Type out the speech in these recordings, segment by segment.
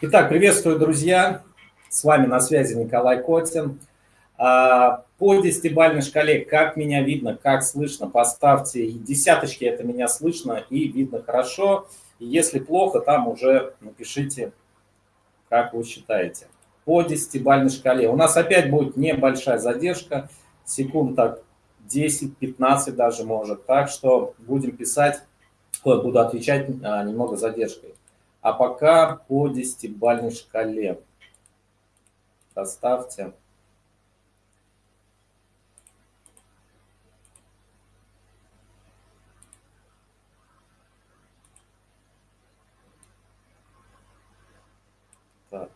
Итак, приветствую, друзья. С вами на связи Николай Котин. А, по десятибальной шкале, как меня видно, как слышно, поставьте десяточки, это меня слышно и видно хорошо. если плохо, там уже напишите, как вы считаете. По десятибальной шкале. У нас опять будет небольшая задержка, секунд так 10-15 даже может. Так что будем писать, буду отвечать а, немного задержкой. А пока по десятибальной шкале. Поставьте. Так.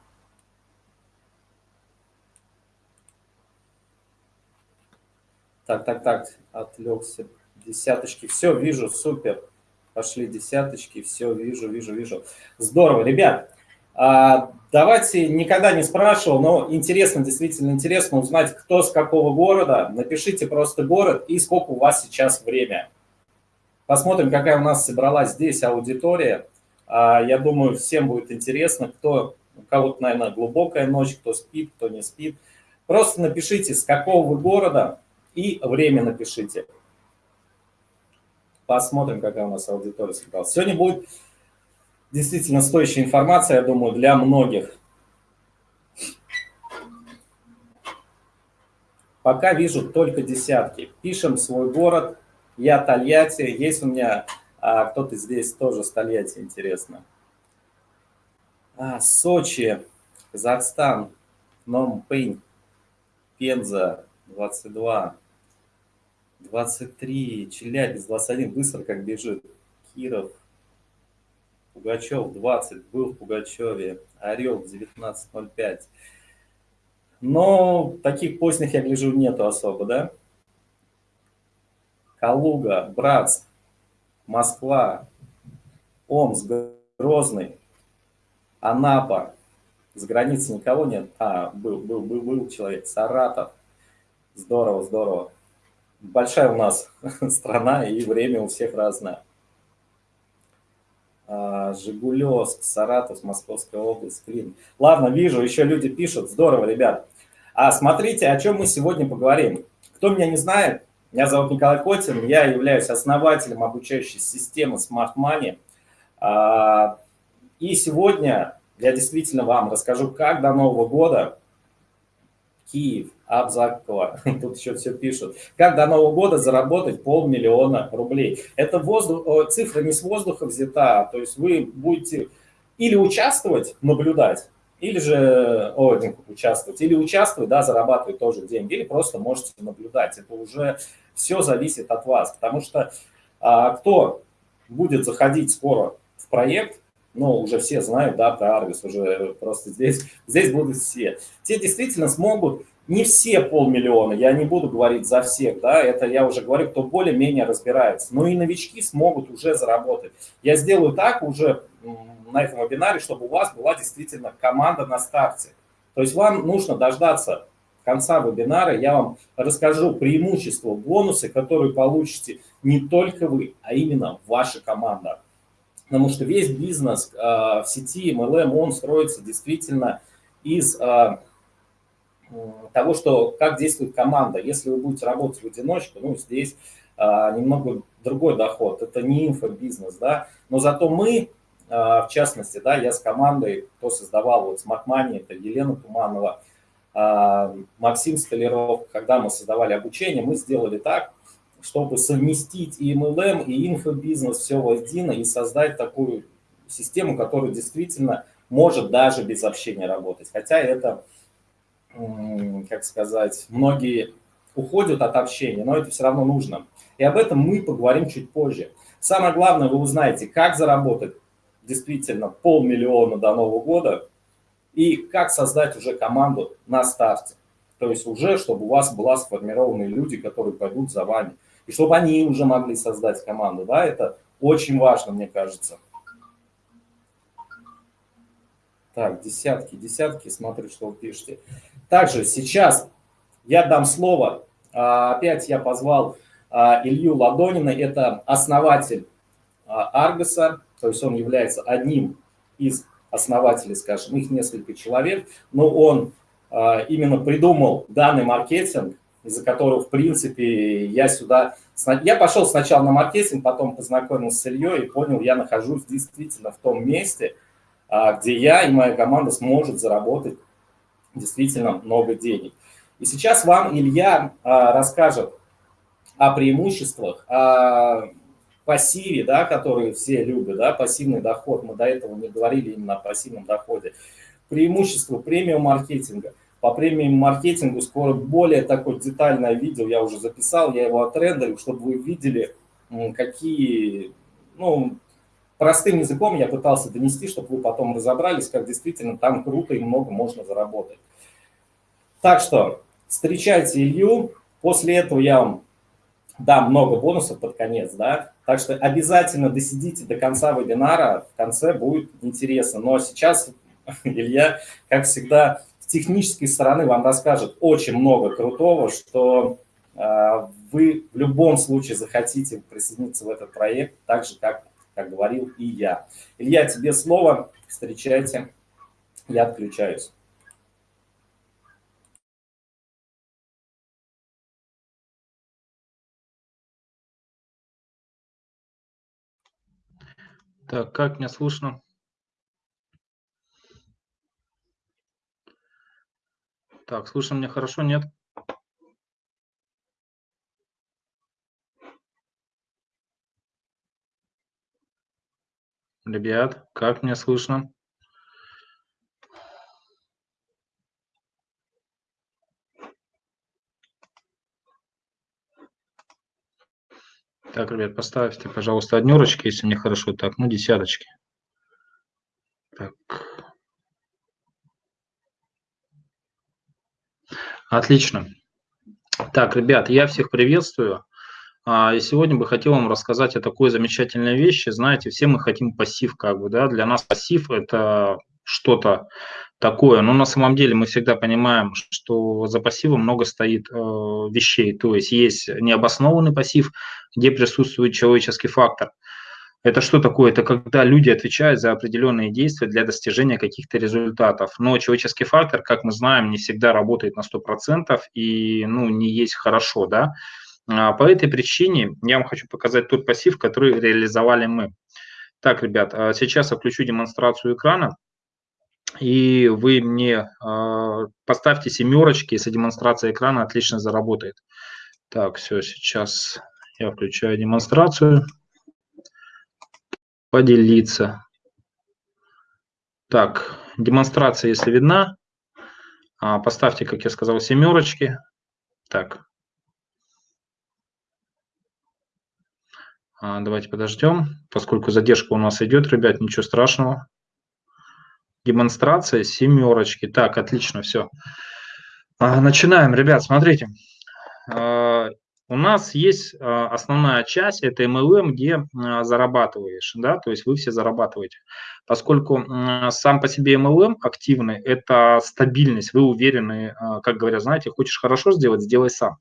Так, так, отвлекся. Десяточки. Все, вижу, супер. Пошли десяточки, все, вижу, вижу, вижу. Здорово, ребят. А, давайте, никогда не спрашивал, но интересно, действительно интересно узнать, кто с какого города. Напишите просто город и сколько у вас сейчас время. Посмотрим, какая у нас собралась здесь аудитория. А, я думаю, всем будет интересно, кто, у кого-то, наверное, глубокая ночь, кто спит, кто не спит. Просто напишите, с какого вы города и время напишите. Посмотрим, какая у нас аудитория собралась. Сегодня будет действительно стоящая информация, я думаю, для многих. Пока вижу только десятки. Пишем свой город. Я Тольятти. Есть у меня а, кто-то здесь тоже с Тольятти, интересно. А, Сочи, Казахстан, Номпынь, Пенза, 22. 23, Челябинск, 21, быстро как бежит. Киров, Пугачев, 20, был в Пугачеве. Орел, 19.05. Но таких поздних, я гляжу, нету особо, да? Калуга, Братск, Москва, Омск, Грозный, Анапа. С границы никого нет. А, был, был, был, был человек. Саратов. Здорово, здорово большая у нас страна, и время у всех разное. А, Жигулевск, Саратов, Московская область, Клин. Ладно, вижу, еще люди пишут. Здорово, ребят. А смотрите, о чем мы сегодня поговорим. Кто меня не знает, меня зовут Николай Котин, я являюсь основателем обучающей системы Smart Money. А, и сегодня я действительно вам расскажу, как до Нового года Киев, Абзакова, тут еще все пишут. Как до Нового года заработать полмиллиона рублей? Это воздух, цифра не с воздуха взята, то есть вы будете или участвовать, наблюдать, или же, о, участвовать, или участвовать, да, зарабатывать тоже деньги, или просто можете наблюдать. Это уже все зависит от вас, потому что а, кто будет заходить скоро в проект, ну, уже все знают, да, про Аргус, уже просто здесь, здесь будут все. Те действительно смогут, не все полмиллиона, я не буду говорить за всех, да, это я уже говорю, кто более-менее разбирается, но и новички смогут уже заработать. Я сделаю так уже на этом вебинаре, чтобы у вас была действительно команда на старте. То есть вам нужно дождаться конца вебинара, я вам расскажу преимущества, бонусы, которые получите не только вы, а именно ваша команда потому что весь бизнес а, в сети MLM, он строится действительно из а, того, что как действует команда. Если вы будете работать в одиночку, ну, здесь а, немного другой доход. Это не инфобизнес, да, но зато мы, в частности, да, я с командой, кто создавал вот Smart Money, это Елена Туманова, Максим Столяров, когда мы создавали обучение, мы сделали так, чтобы совместить и MLM, и инфобизнес, все воедино, и создать такую систему, которая действительно может даже без общения работать. Хотя это, как сказать, многие уходят от общения, но это все равно нужно. И об этом мы поговорим чуть позже. Самое главное, вы узнаете, как заработать действительно полмиллиона до Нового года и как создать уже команду на старте. То есть уже, чтобы у вас была сформированы люди, которые пойдут за вами и чтобы они уже могли создать команду. Да, это очень важно, мне кажется. Так, десятки, десятки, смотрю, что вы пишете. Также сейчас я дам слово, а, опять я позвал а, Илью Ладонина, это основатель а, Аргоса, то есть он является одним из основателей, скажем, их несколько человек, но он именно придумал данный маркетинг, из-за которого, в принципе, я сюда... Я пошел сначала на маркетинг, потом познакомился с Ильей и понял, я нахожусь действительно в том месте, где я и моя команда сможет заработать действительно много денег. И сейчас вам Илья расскажет о преимуществах, о пассиве, да, который все любят, да, пассивный доход. Мы до этого не говорили именно о пассивном доходе. Преимущество премиум маркетинга. По премиум маркетингу скоро более такое детальное видео я уже записал, я его отрендерил, чтобы вы видели, какие, ну, простым языком я пытался донести, чтобы вы потом разобрались, как действительно там круто и много можно заработать. Так что встречайте Илью, после этого я вам дам много бонусов под конец, да, так что обязательно досидите до конца вебинара, в конце будет интересно. Но сейчас Илья, как всегда, с технической стороны вам расскажет очень много крутого, что э, вы в любом случае захотите присоединиться в этот проект, так же, как, как говорил и я. Илья, тебе слово, встречайте, я отключаюсь. Так, как меня слышно? Так, слышно меня хорошо, нет? Ребят, как меня слышно? Так, ребят, поставьте, пожалуйста, однерочки, если мне хорошо. Так, ну, десяточки. Так. Отлично. Так, ребят, я всех приветствую. А, и сегодня бы хотел вам рассказать о такой замечательной вещи. Знаете, все мы хотим пассив, как бы, да, для нас пассив – это что-то такое. Но на самом деле мы всегда понимаем, что за пассивом много стоит э, вещей. То есть есть необоснованный пассив, где присутствует человеческий фактор. Это что такое? Это когда люди отвечают за определенные действия для достижения каких-то результатов. Но человеческий фактор, как мы знаем, не всегда работает на 100% и ну, не есть хорошо. Да? А по этой причине я вам хочу показать тот пассив, который реализовали мы. Так, ребят, а сейчас я включу демонстрацию экрана и вы мне э, поставьте семерочки, если демонстрация экрана отлично заработает. Так, все, сейчас я включаю демонстрацию. Поделиться. Так, демонстрация, если видна, а, поставьте, как я сказал, семерочки. Так. Давайте подождем, поскольку задержка у нас идет, ребят, ничего страшного демонстрация семерочки. Так, отлично, все. А, начинаем, ребят, смотрите. А, у нас есть а, основная часть, это MLM, где зарабатываешь, да, то есть вы все зарабатываете. Поскольку сам по себе MLM активный, это стабильность, вы уверены, как говорят, знаете, хочешь хорошо сделать, сделай сам.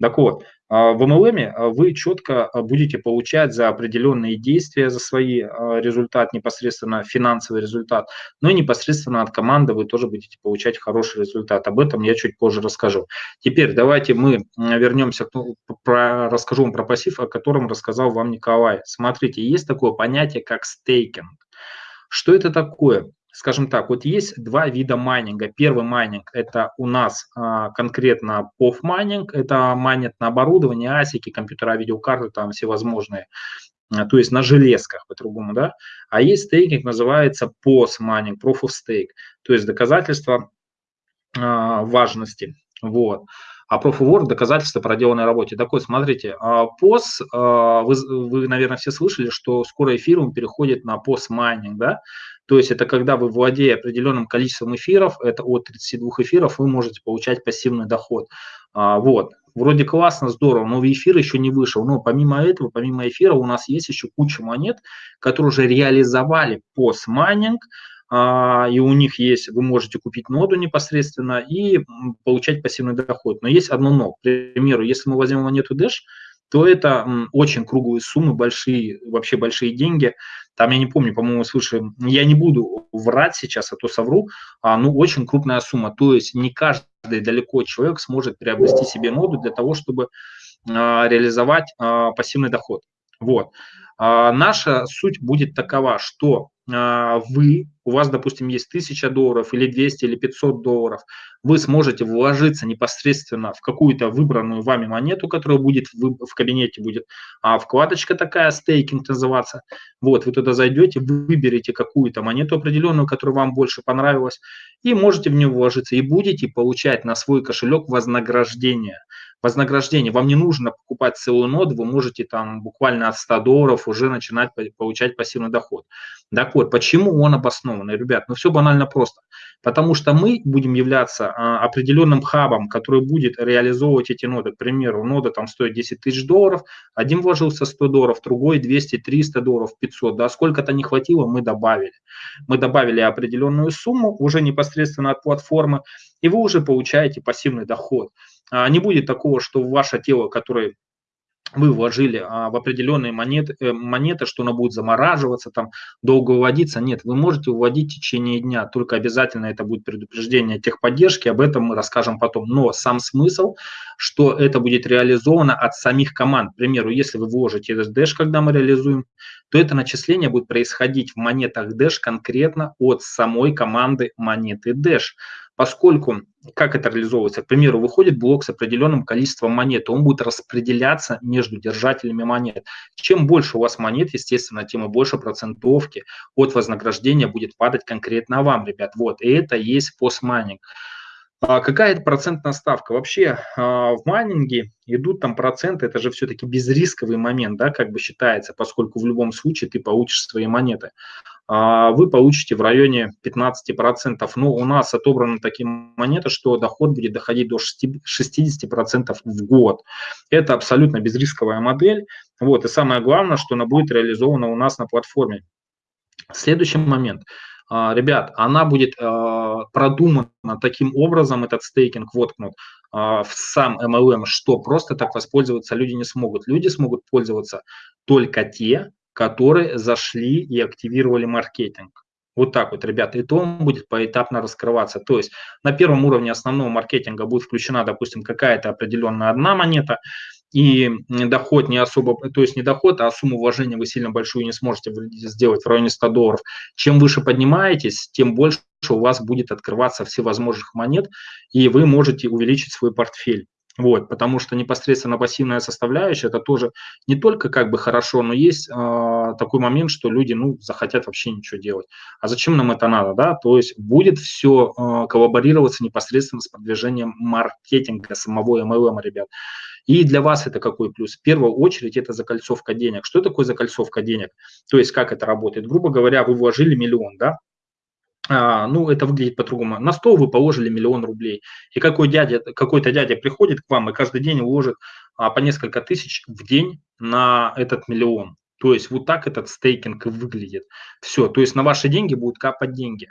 Так вот, а, в MLM а, вы четко а, будете получать за определенные действия, за свои результат, непосредственно финансовый результат, но и непосредственно от команды вы тоже будете получать хороший результат. Об этом я чуть позже расскажу. Теперь давайте мы вернемся, ну, про, расскажу вам про пассив, о котором рассказал вам Николай. Смотрите, есть такое понятие, как стейкинг. Что это такое? скажем так, вот есть два вида майнинга. Первый майнинг – это у нас а, конкретно PoW майнинг, это майнят на оборудование, асики, компьютера, видеокарты, там всевозможные, а, то есть на железках по-другому, да. А есть стейкинг, называется POS майнинг, Proof of Stake, то есть доказательство а, важности, вот. А Work – доказательство проделанной работе. Такой, смотрите, POS, а, вы, вы, наверное, все слышали, что скоро эфириум переходит на POS майнинг, да, то есть это когда вы, владея определенным количеством эфиров, это от 32 эфиров, вы можете получать пассивный доход. А, вот. Вроде классно, здорово, но эфир еще не вышел. Но помимо этого, помимо эфира, у нас есть еще куча монет, которые уже реализовали пост-майнинг, а, и у них есть, вы можете купить ноду непосредственно и получать пассивный доход. Но есть одно но. К примеру, если мы возьмем монету Dash, то это очень круглые суммы, большие, вообще большие деньги. Там, я не помню, по-моему, свыше, я не буду врать сейчас, а то совру, а, ну, очень крупная сумма. То есть не каждый далеко человек сможет приобрести себе ноду для того, чтобы а, реализовать а, пассивный доход. Вот. А, наша суть будет такова, что а, вы, у вас, допустим, есть 1000 долларов или 200 или 500 долларов, вы сможете вложиться непосредственно в какую-то выбранную вами монету, которая будет в, в кабинете, будет а, вкладочка такая, стейкинг называться. Вот, вы туда зайдете, выберете какую-то монету определенную, которая вам больше понравилась, и можете в нее вложиться, и будете получать на свой кошелек вознаграждение вознаграждение. Вам не нужно покупать целую ноду, вы можете там буквально от 100 долларов уже начинать получать пассивный доход. Так вот, почему он обоснованный, ребят? Ну, все банально просто. Потому что мы будем являться а, определенным хабом, который будет реализовывать эти ноды. К примеру, нода там стоит 10 тысяч долларов, один вложился 100 долларов, другой 200, 300 долларов, 500. Да, сколько-то не хватило, мы добавили. Мы добавили определенную сумму уже непосредственно от платформы, и вы уже получаете пассивный доход. А, не будет такого, что ваше тело, которое вы вложили а, в определенные монеты, э, монеты, что она будет замораживаться, там, долго выводиться. Нет, вы можете выводить в течение дня, только обязательно это будет предупреждение техподдержки, об этом мы расскажем потом. Но сам смысл, что это будет реализовано от самих команд. К примеру, если вы вложите этот Dash, когда мы реализуем, то это начисление будет происходить в монетах Dash конкретно от самой команды монеты Dash поскольку, как это реализовывается, к примеру, выходит блок с определенным количеством монет, он будет распределяться между держателями монет. Чем больше у вас монет, естественно, тем и больше процентовки от вознаграждения будет падать конкретно вам, ребят. Вот, и это есть постмайнинг. А какая это процентная ставка? Вообще а, в майнинге идут там проценты, это же все-таки безрисковый момент, да, как бы считается, поскольку в любом случае ты получишь свои монеты. А, вы получите в районе 15%. Но у нас отобраны такие монеты, что доход будет доходить до 60% в год. Это абсолютно безрисковая модель. Вот, и самое главное, что она будет реализована у нас на платформе. Следующий момент – а, ребят, она будет а, продумана таким образом, этот стейкинг воткнут в сам MLM, что просто так воспользоваться люди не смогут. Люди смогут пользоваться только те, которые зашли и активировали маркетинг. Вот так вот, ребята, и то он будет поэтапно раскрываться. То есть на первом уровне основного маркетинга будет включена, допустим, какая-то определенная одна монета, и доход не особо, то есть не доход, а сумму вложения вы сильно большую не сможете сделать в районе 100 долларов. Чем выше поднимаетесь, тем больше у вас будет открываться всевозможных монет, и вы можете увеличить свой портфель. Вот, потому что непосредственно пассивная составляющая это тоже не только как бы хорошо, но есть э, такой момент, что люди ну, захотят вообще ничего делать. А зачем нам это надо? Да? То есть будет все э, коллаборироваться непосредственно с продвижением маркетинга самого MLM, ребят. И для вас это какой плюс? В первую очередь это закольцовка денег. Что такое закольцовка денег? То есть как это работает? Грубо говоря, вы вложили миллион, да? А, ну, это выглядит по-другому. На стол вы положили миллион рублей. И какой дядя, какой-то дядя приходит к вам и каждый день уложит а, по несколько тысяч в день на этот миллион. То есть вот так этот стейкинг выглядит. Все, то есть на ваши деньги будут капать деньги.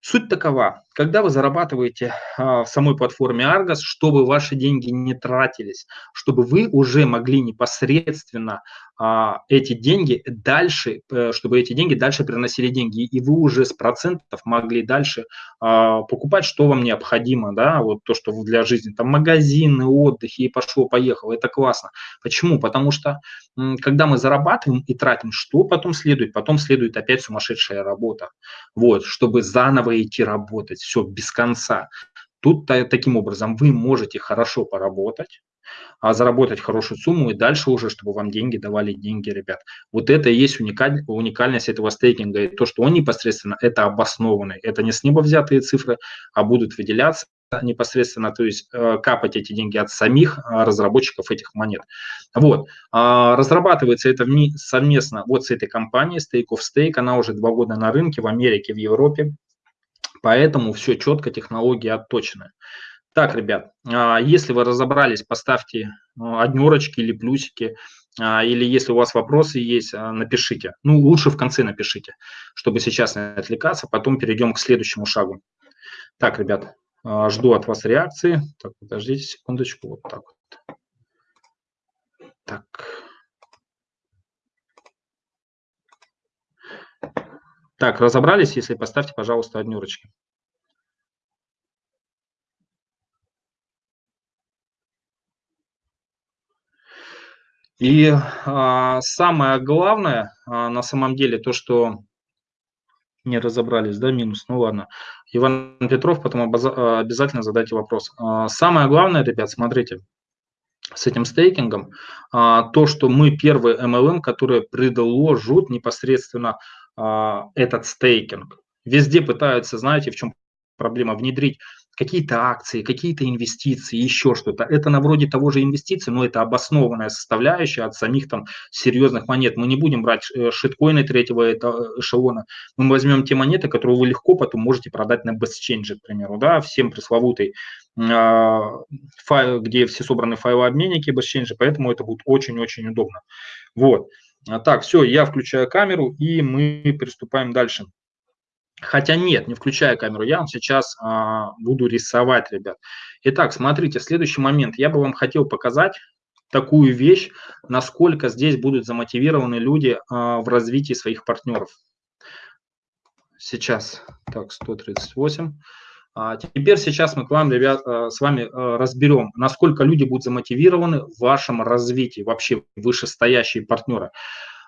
Суть такова, когда вы зарабатываете а, в самой платформе Argos, чтобы ваши деньги не тратились, чтобы вы уже могли непосредственно а, эти деньги дальше, э, чтобы эти деньги дальше приносили деньги, и вы уже с процентов могли дальше а, покупать, что вам необходимо, да, вот то, что для жизни, там магазины, отдых, и пошло-поехало, это классно. Почему? Потому что когда мы зарабатываем и тратим, что потом следует? Потом следует опять сумасшедшая работа, вот, чтобы заново идти работать, все, без конца. Тут таким образом вы можете хорошо поработать, а заработать хорошую сумму и дальше уже, чтобы вам деньги давали деньги, ребят. Вот это и есть уникаль, уникальность этого стейкинга. И то, что он непосредственно, это обоснованный. Это не с неба взятые цифры, а будут выделяться непосредственно, то есть э, капать эти деньги от самих э, разработчиков этих монет. Вот. А, разрабатывается это совместно вот с этой компанией Stake of Stake. Она уже два года на рынке в Америке, в Европе. Поэтому все четко, технологии отточены. Так, ребят, а, если вы разобрались, поставьте а, однерочки или плюсики, а, или если у вас вопросы есть, напишите. Ну, лучше в конце напишите, чтобы сейчас не отвлекаться, потом перейдем к следующему шагу. Так, ребят, жду от вас реакции. Так, подождите секундочку, вот так вот. Так. Так, разобрались? Если поставьте, пожалуйста, однерочки. И а, самое главное, а, на самом деле, то, что не разобрались, да, минус, ну ладно. Иван Петров, потом а, обязательно задайте вопрос. А, самое главное, ребят, смотрите, с этим стейкингом, а, то, что мы первый MLM, который предложит непосредственно этот стейкинг. Везде пытаются, знаете, в чем проблема, внедрить какие-то акции, какие-то инвестиции, еще что-то. Это на вроде того же инвестиций, но это обоснованная составляющая от самих там серьезных монет. Мы не будем брать э, шиткоины третьего эшелона. Мы возьмем те монеты, которые вы легко потом можете продать на BestChange, к примеру, да, всем пресловутый а, файл, где все собраны файлообменники BestChange, поэтому это будет очень-очень удобно. Вот. А так, все, я включаю камеру, и мы приступаем дальше. Хотя нет, не включая камеру, я вам сейчас а, буду рисовать, ребят. Итак, смотрите, следующий момент. Я бы вам хотел показать такую вещь, насколько здесь будут замотивированы люди а, в развитии своих партнеров. Сейчас, так, 138. А, теперь сейчас мы к вам, ребят, а, с вами а, разберем, насколько люди будут замотивированы в вашем развитии, вообще вышестоящие партнеры.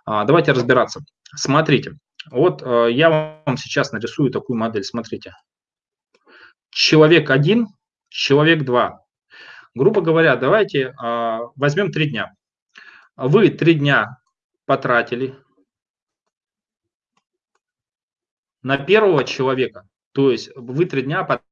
А, давайте разбираться. Смотрите, вот э, я вам сейчас нарисую такую модель, смотрите. Человек один, человек два. Грубо говоря, давайте э, возьмем три дня. Вы три дня потратили на первого человека, то есть вы три дня потратили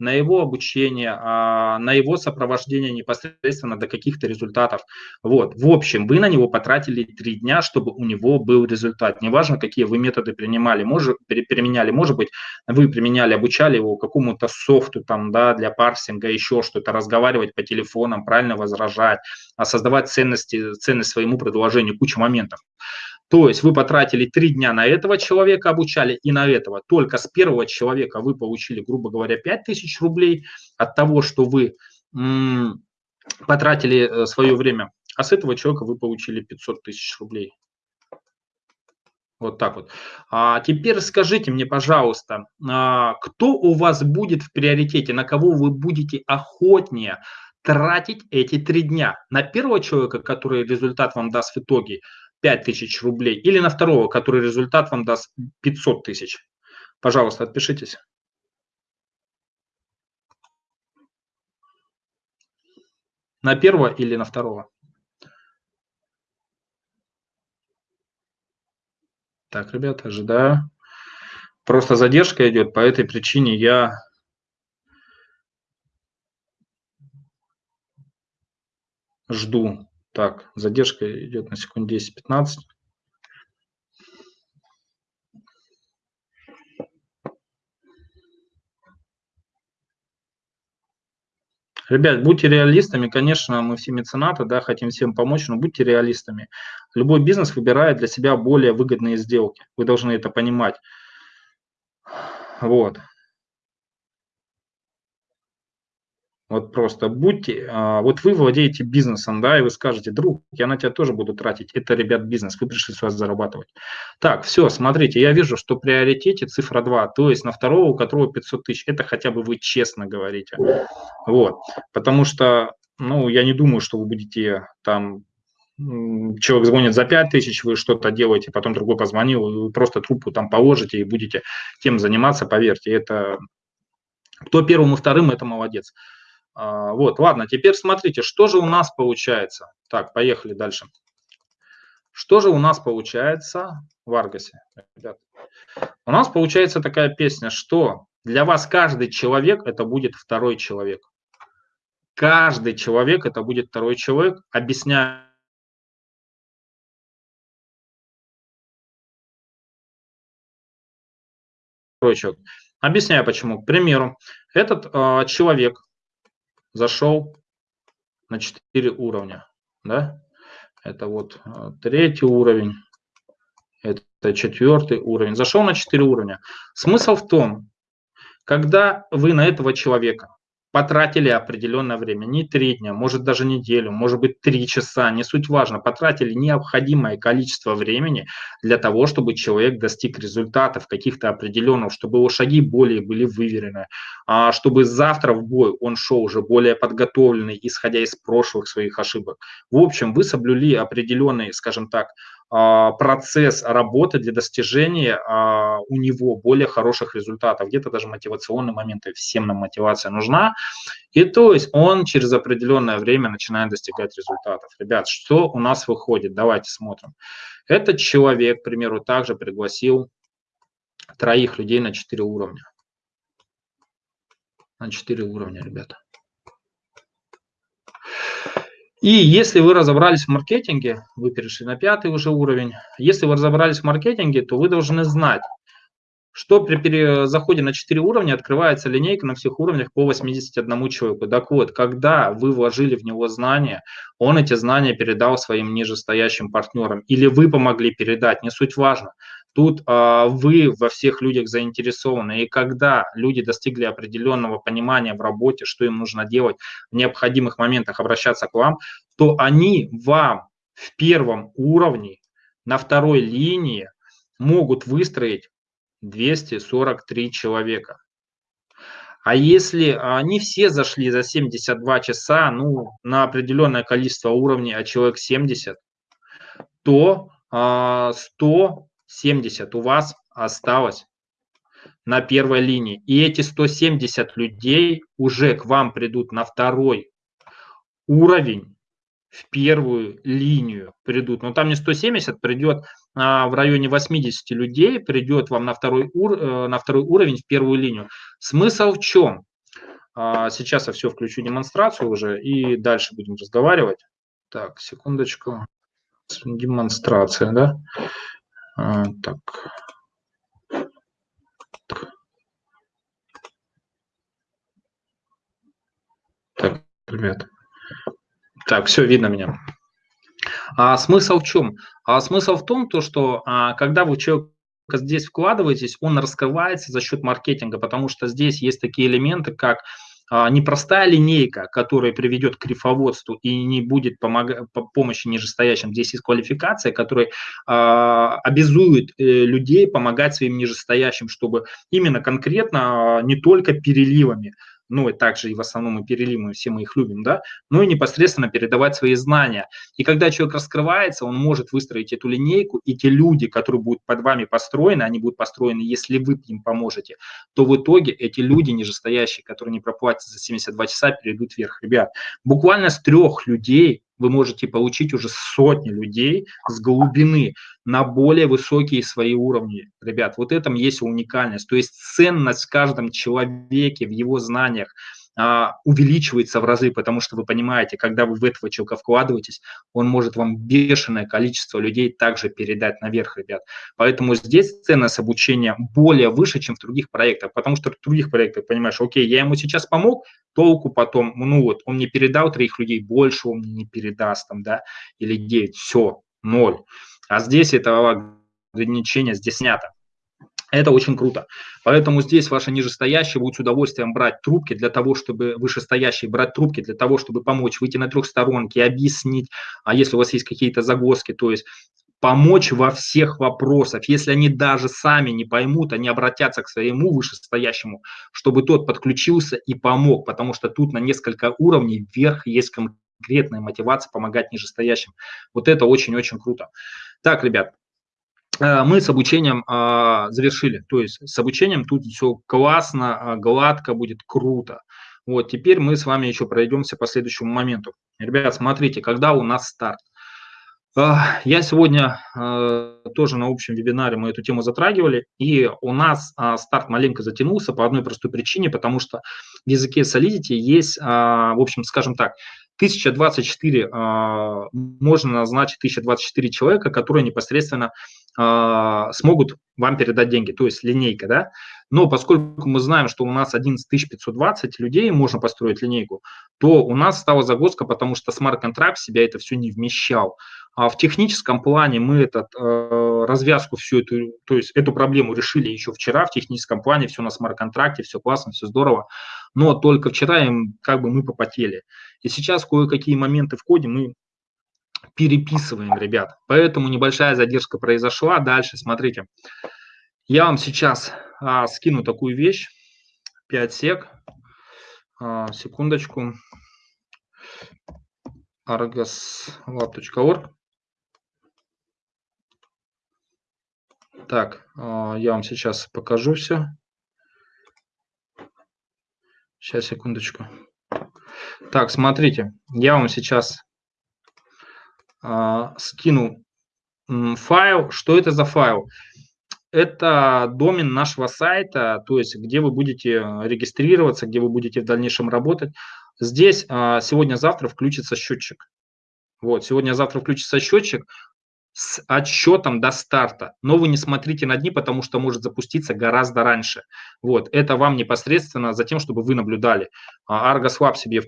на его обучение, а, на его сопровождение непосредственно до каких-то результатов. Вот. В общем, вы на него потратили три дня, чтобы у него был результат. Неважно, какие вы методы принимали, может, применяли, может быть, вы применяли, обучали его какому-то софту там, да, для парсинга, еще что-то, разговаривать по телефонам, правильно возражать, а создавать ценности, ценность своему предложению, куча моментов. То есть вы потратили три дня на этого человека, обучали и на этого. Только с первого человека вы получили, грубо говоря, 5000 рублей от того, что вы потратили э, свое время. А с этого человека вы получили 500 тысяч рублей. Вот так вот. А теперь скажите мне, пожалуйста, а, кто у вас будет в приоритете, на кого вы будете охотнее тратить эти три дня? На первого человека, который результат вам даст в итоге, 5 тысяч рублей, или на второго, который результат вам даст 500 тысяч. Пожалуйста, отпишитесь. На первого или на второго? Так, ребята, ожидаю. Просто задержка идет, по этой причине я жду. Так, задержка идет на секунд 10-15. Ребят, будьте реалистами, конечно, мы все меценаты, да, хотим всем помочь, но будьте реалистами. Любой бизнес выбирает для себя более выгодные сделки. Вы должны это понимать. Вот. Вот просто будьте, а, вот вы владеете бизнесом, да, и вы скажете, друг, я на тебя тоже буду тратить. Это, ребят, бизнес, вы пришли с вас зарабатывать. Так, все, смотрите, я вижу, что в приоритете цифра 2, то есть на второго, у которого 500 тысяч, это хотя бы вы честно говорите. Вот, потому что, ну, я не думаю, что вы будете там человек звонит за 5 тысяч, вы что-то делаете, потом другой позвонил, вы просто трубку там положите и будете тем заниматься, поверьте, это кто первым и вторым, это молодец. А, вот, ладно, теперь смотрите, что же у нас получается. Так, поехали дальше. Что же у нас получается в Аргасе, ребят? У нас получается такая песня, что для вас каждый человек это будет второй человек. Каждый человек это будет второй человек. Объясняю человек. Объясняю почему. К примеру, этот э, человек зашел на 4 уровня. Да? Это вот э, третий уровень, это четвертый уровень. Зашел на 4 уровня. Смысл в том, когда вы на этого человека потратили определенное время, не три дня, может даже неделю, может быть три часа, не суть важно, потратили необходимое количество времени для того, чтобы человек достиг результатов каких-то определенных, чтобы его шаги более были выверены, а чтобы завтра в бой он шел уже более подготовленный, исходя из прошлых своих ошибок. В общем, вы соблюли определенный, скажем так, процесс работы для достижения а, у него более хороших результатов, где-то даже мотивационные моменты, всем нам мотивация нужна, и то есть он через определенное время начинает достигать результатов. Ребят, что у нас выходит? Давайте смотрим. Этот человек, к примеру, также пригласил троих людей на 4 уровня. На 4 уровня, ребята. И если вы разобрались в маркетинге, вы перешли на пятый уже уровень, если вы разобрались в маркетинге, то вы должны знать, что при заходе на 4 уровня открывается линейка на всех уровнях по 81 человеку. Так вот, когда вы вложили в него знания, он эти знания передал своим нижестоящим партнерам, или вы помогли передать, не суть важно. Тут э, вы во всех людях заинтересованы, и когда люди достигли определенного понимания в работе, что им нужно делать, в необходимых моментах обращаться к вам, то они вам в первом уровне, на второй линии могут выстроить 243 человека. А если они все зашли за 72 часа, ну, на определенное количество уровней, а человек 70, то 100 а, 70 у вас осталось на первой линии. И эти 170 людей уже к вам придут на второй уровень, в первую линию придут. Но там не 170, придет а, в районе 80 людей, придет вам на второй, ур, э, на второй уровень, в первую линию. Смысл в чем? А, сейчас я все включу демонстрацию уже и дальше будем разговаривать. Так, секундочку. Демонстрация, да? А, так. Так, ребят. Так, все видно меня. А смысл в чем? А смысл в том, то, что а, когда вы человека здесь вкладываетесь, он раскрывается за счет маркетинга, потому что здесь есть такие элементы, как а, непростая линейка, которая приведет к рифоводству и не будет помога- помощи нижестоящим. Здесь есть квалификация, которая э, обязует э, людей помогать своим нижестоящим, чтобы именно конкретно э, не только переливами, ну и также и в основном и перелимы, все мы их любим, да, но и непосредственно передавать свои знания. И когда человек раскрывается, он может выстроить эту линейку, и те люди, которые будут под вами построены, они будут построены, если вы им поможете, то в итоге эти люди нижестоящие, которые не проплатят за 72 часа, перейдут вверх. Ребят, буквально с трех людей вы можете получить уже сотни людей с глубины на более высокие свои уровни. Ребят, вот этом есть уникальность. То есть ценность в каждом человеке, в его знаниях – увеличивается в разы, потому что вы понимаете, когда вы в этого человека вкладываетесь, он может вам бешеное количество людей также передать наверх, ребят. Поэтому здесь ценность обучения более выше, чем в других проектах, потому что в других проектах, понимаешь, окей, я ему сейчас помог, толку потом, ну вот, он мне передал троих людей, больше он мне не передаст там, да, или девять, все, ноль. А здесь этого ограничения здесь снято. Это очень круто. Поэтому здесь ваши нижестоящие будут с удовольствием брать трубки для того, чтобы вышестоящие брать трубки для того, чтобы помочь выйти на трехсторонки, объяснить, а если у вас есть какие-то загвоздки, то есть помочь во всех вопросах. Если они даже сами не поймут, они обратятся к своему вышестоящему, чтобы тот подключился и помог, потому что тут на несколько уровней вверх есть конкретная мотивация помогать нижестоящим. Вот это очень-очень круто. Так, ребят, мы с обучением а, завершили. То есть с обучением тут все классно, а, гладко, будет круто. Вот, теперь мы с вами еще пройдемся по следующему моменту. Ребят, смотрите, когда у нас старт. Я сегодня тоже на общем вебинаре мы эту тему затрагивали, и у нас старт маленько затянулся по одной простой причине, потому что в языке Solidity есть, в общем, скажем так, 1024, можно назначить 1024 человека, которые непосредственно а, смогут вам передать деньги, то есть линейка, да. Но поскольку мы знаем, что у нас 11 520 людей можно построить линейку, то у нас стала загвоздка, потому что смарт-контракт себя это все не вмещал. А в техническом плане мы этот, э, развязку всю эту, то есть эту проблему решили еще вчера в техническом плане, все на смарт-контракте, все классно, все здорово, но только вчера им как бы мы попотели. И сейчас кое-какие моменты в коде мы переписываем, ребят. Поэтому небольшая задержка произошла. Дальше, смотрите, я вам сейчас а, скину такую вещь, 5 сек, а, секундочку, argoslab.org. Так, а, я вам сейчас покажу все. Сейчас, секундочку. Так, смотрите, я вам сейчас а, скину файл. Что это за файл? Это домен нашего сайта, то есть где вы будете регистрироваться, где вы будете в дальнейшем работать. Здесь а, сегодня-завтра включится счетчик. Вот, сегодня-завтра включится счетчик с отсчетом до старта. Но вы не смотрите на дни, потому что может запуститься гораздо раньше. Вот, это вам непосредственно за тем, чтобы вы наблюдали. А, Argos Lab себе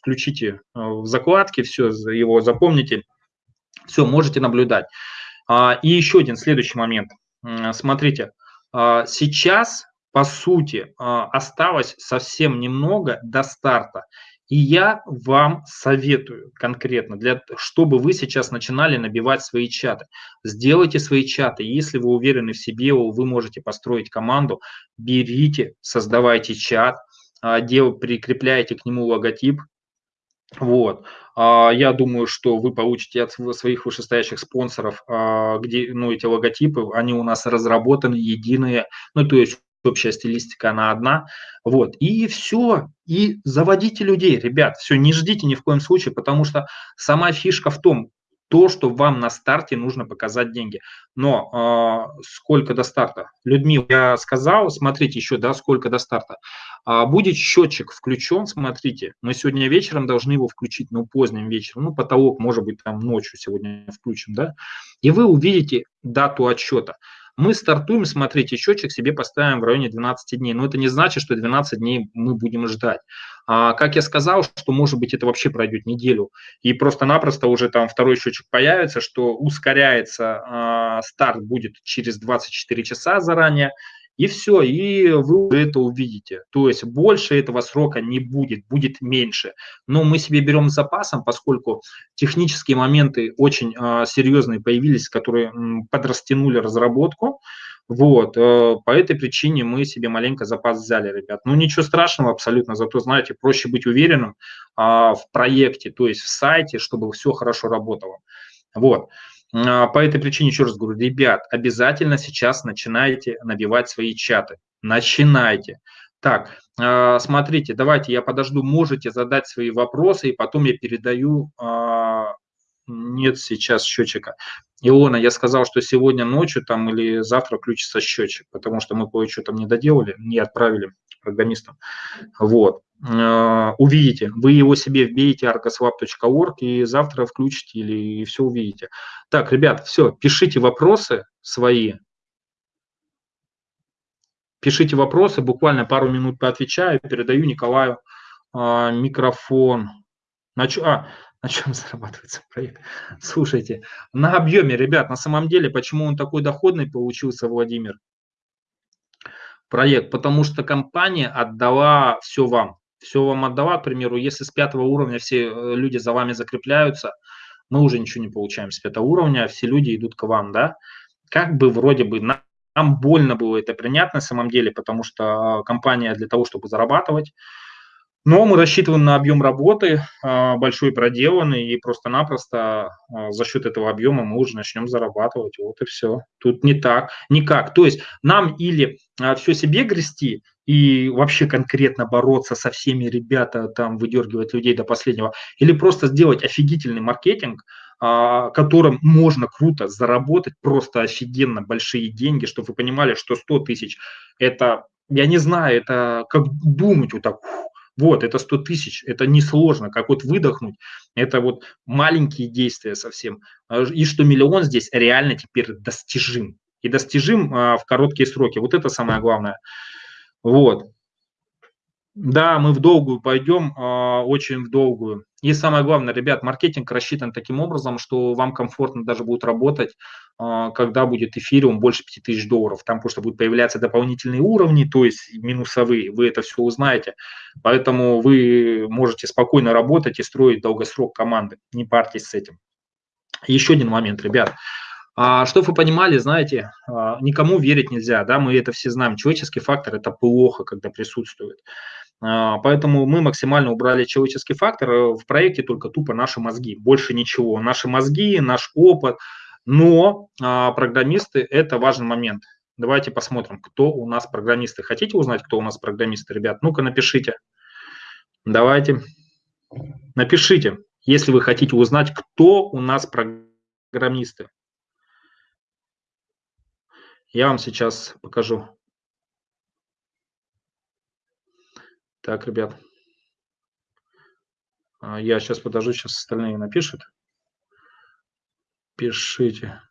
включите э, в закладки, все, его запомните. Все, можете наблюдать. А, и еще один следующий момент. Смотрите, а, сейчас, по сути, осталось совсем немного до старта. И я вам советую конкретно, для, чтобы вы сейчас начинали набивать свои чаты. Сделайте свои чаты. Если вы уверены в себе, вы можете построить команду, берите, создавайте чат, а, прикрепляете к нему логотип. Вот. А, я думаю, что вы получите от своих вышестоящих спонсоров, а, где ну, эти логотипы, они у нас разработаны, единые. Ну, то есть общая стилистика, она одна. Вот, и все, и заводите людей, ребят, все, не ждите ни в коем случае, потому что сама фишка в том, то, что вам на старте нужно показать деньги. Но э, сколько до старта? Людмила, я сказал, смотрите еще, да, сколько до старта. А, будет счетчик включен, смотрите, мы сегодня вечером должны его включить, ну, поздним вечером, ну, потолок, может быть, там ночью сегодня включим, да, и вы увидите дату отчета мы стартуем, смотрите, счетчик себе поставим в районе 12 дней. Но это не значит, что 12 дней мы будем ждать. А, как я сказал, что может быть это вообще пройдет неделю, и просто-напросто уже там второй счетчик появится, что ускоряется, а, старт будет через 24 часа заранее, и все, и вы это увидите. То есть больше этого срока не будет, будет меньше. Но мы себе берем с запасом, поскольку технические моменты очень э, серьезные появились, которые м, подрастянули разработку. Вот, э, по этой причине мы себе маленько запас взяли, ребят. Ну, ничего страшного абсолютно, зато, знаете, проще быть уверенным э, в проекте, то есть в сайте, чтобы все хорошо работало. Вот. А, по этой причине еще раз говорю, ребят, обязательно сейчас начинайте набивать свои чаты. Начинайте. Так, а, смотрите, давайте я подожду, можете задать свои вопросы, и потом я передаю, а, нет сейчас счетчика. Илона, я сказал, что сегодня ночью там или завтра включится счетчик, потому что мы кое-что там не доделали, не отправили программистам. Вот. Э, увидите, вы его себе вбейте arcoswap.org и завтра включите или и все увидите. Так, ребят, все, пишите вопросы свои, пишите вопросы, буквально пару минут поотвечаю, передаю Николаю а, микрофон. А, на чем зарабатывается проект? Слушайте, на объеме, ребят, на самом деле, почему он такой доходный получился, Владимир? Проект, потому что компания отдала все вам все вам отдала, к примеру, если с пятого уровня все э, люди за вами закрепляются, мы уже ничего не получаем с пятого уровня, все люди идут к вам, да, как бы вроде бы нам, нам больно было это принять на самом деле, потому что компания для того, чтобы зарабатывать, но мы рассчитываем на объем работы а, большой проделанный, и просто-напросто а, за счет этого объема мы уже начнем зарабатывать. Вот и все. Тут не так, никак. То есть нам или а, все себе грести, и вообще конкретно бороться со всеми ребята, там выдергивать людей до последнего, или просто сделать офигительный маркетинг, которым можно круто заработать, просто офигенно большие деньги, чтобы вы понимали, что 100 тысяч – это, я не знаю, это как думать вот так, вот, это 100 тысяч, это несложно, как вот выдохнуть, это вот маленькие действия совсем. А, и что миллион здесь реально теперь достижим. И достижим а, в короткие сроки. Вот это самое главное. Вот. Да, мы в долгую пойдем, а, очень в долгую. И самое главное, ребят, маркетинг рассчитан таким образом, что вам комфортно даже будет работать, а, когда будет эфириум больше 5000 долларов. Там просто будут появляться дополнительные уровни, то есть минусовые, вы это все узнаете. Поэтому вы можете спокойно работать и строить долгосрок команды. Не парьтесь с этим. Еще один момент, ребят. А, чтобы вы понимали, знаете, а, никому верить нельзя, да, мы это все знаем. Человеческий фактор – это плохо, когда присутствует. А, поэтому мы максимально убрали человеческий фактор. Э, в проекте только тупо наши мозги, больше ничего. Наши мозги, наш опыт. Но а, программисты – это важный момент. Давайте посмотрим, кто у нас программисты. Хотите узнать, кто у нас программисты, ребят? Ну-ка напишите. Давайте. Напишите, если вы хотите узнать, кто у нас программисты. Я вам сейчас покажу. Так, ребят. А, я сейчас подожду, сейчас остальные напишут. Пишите.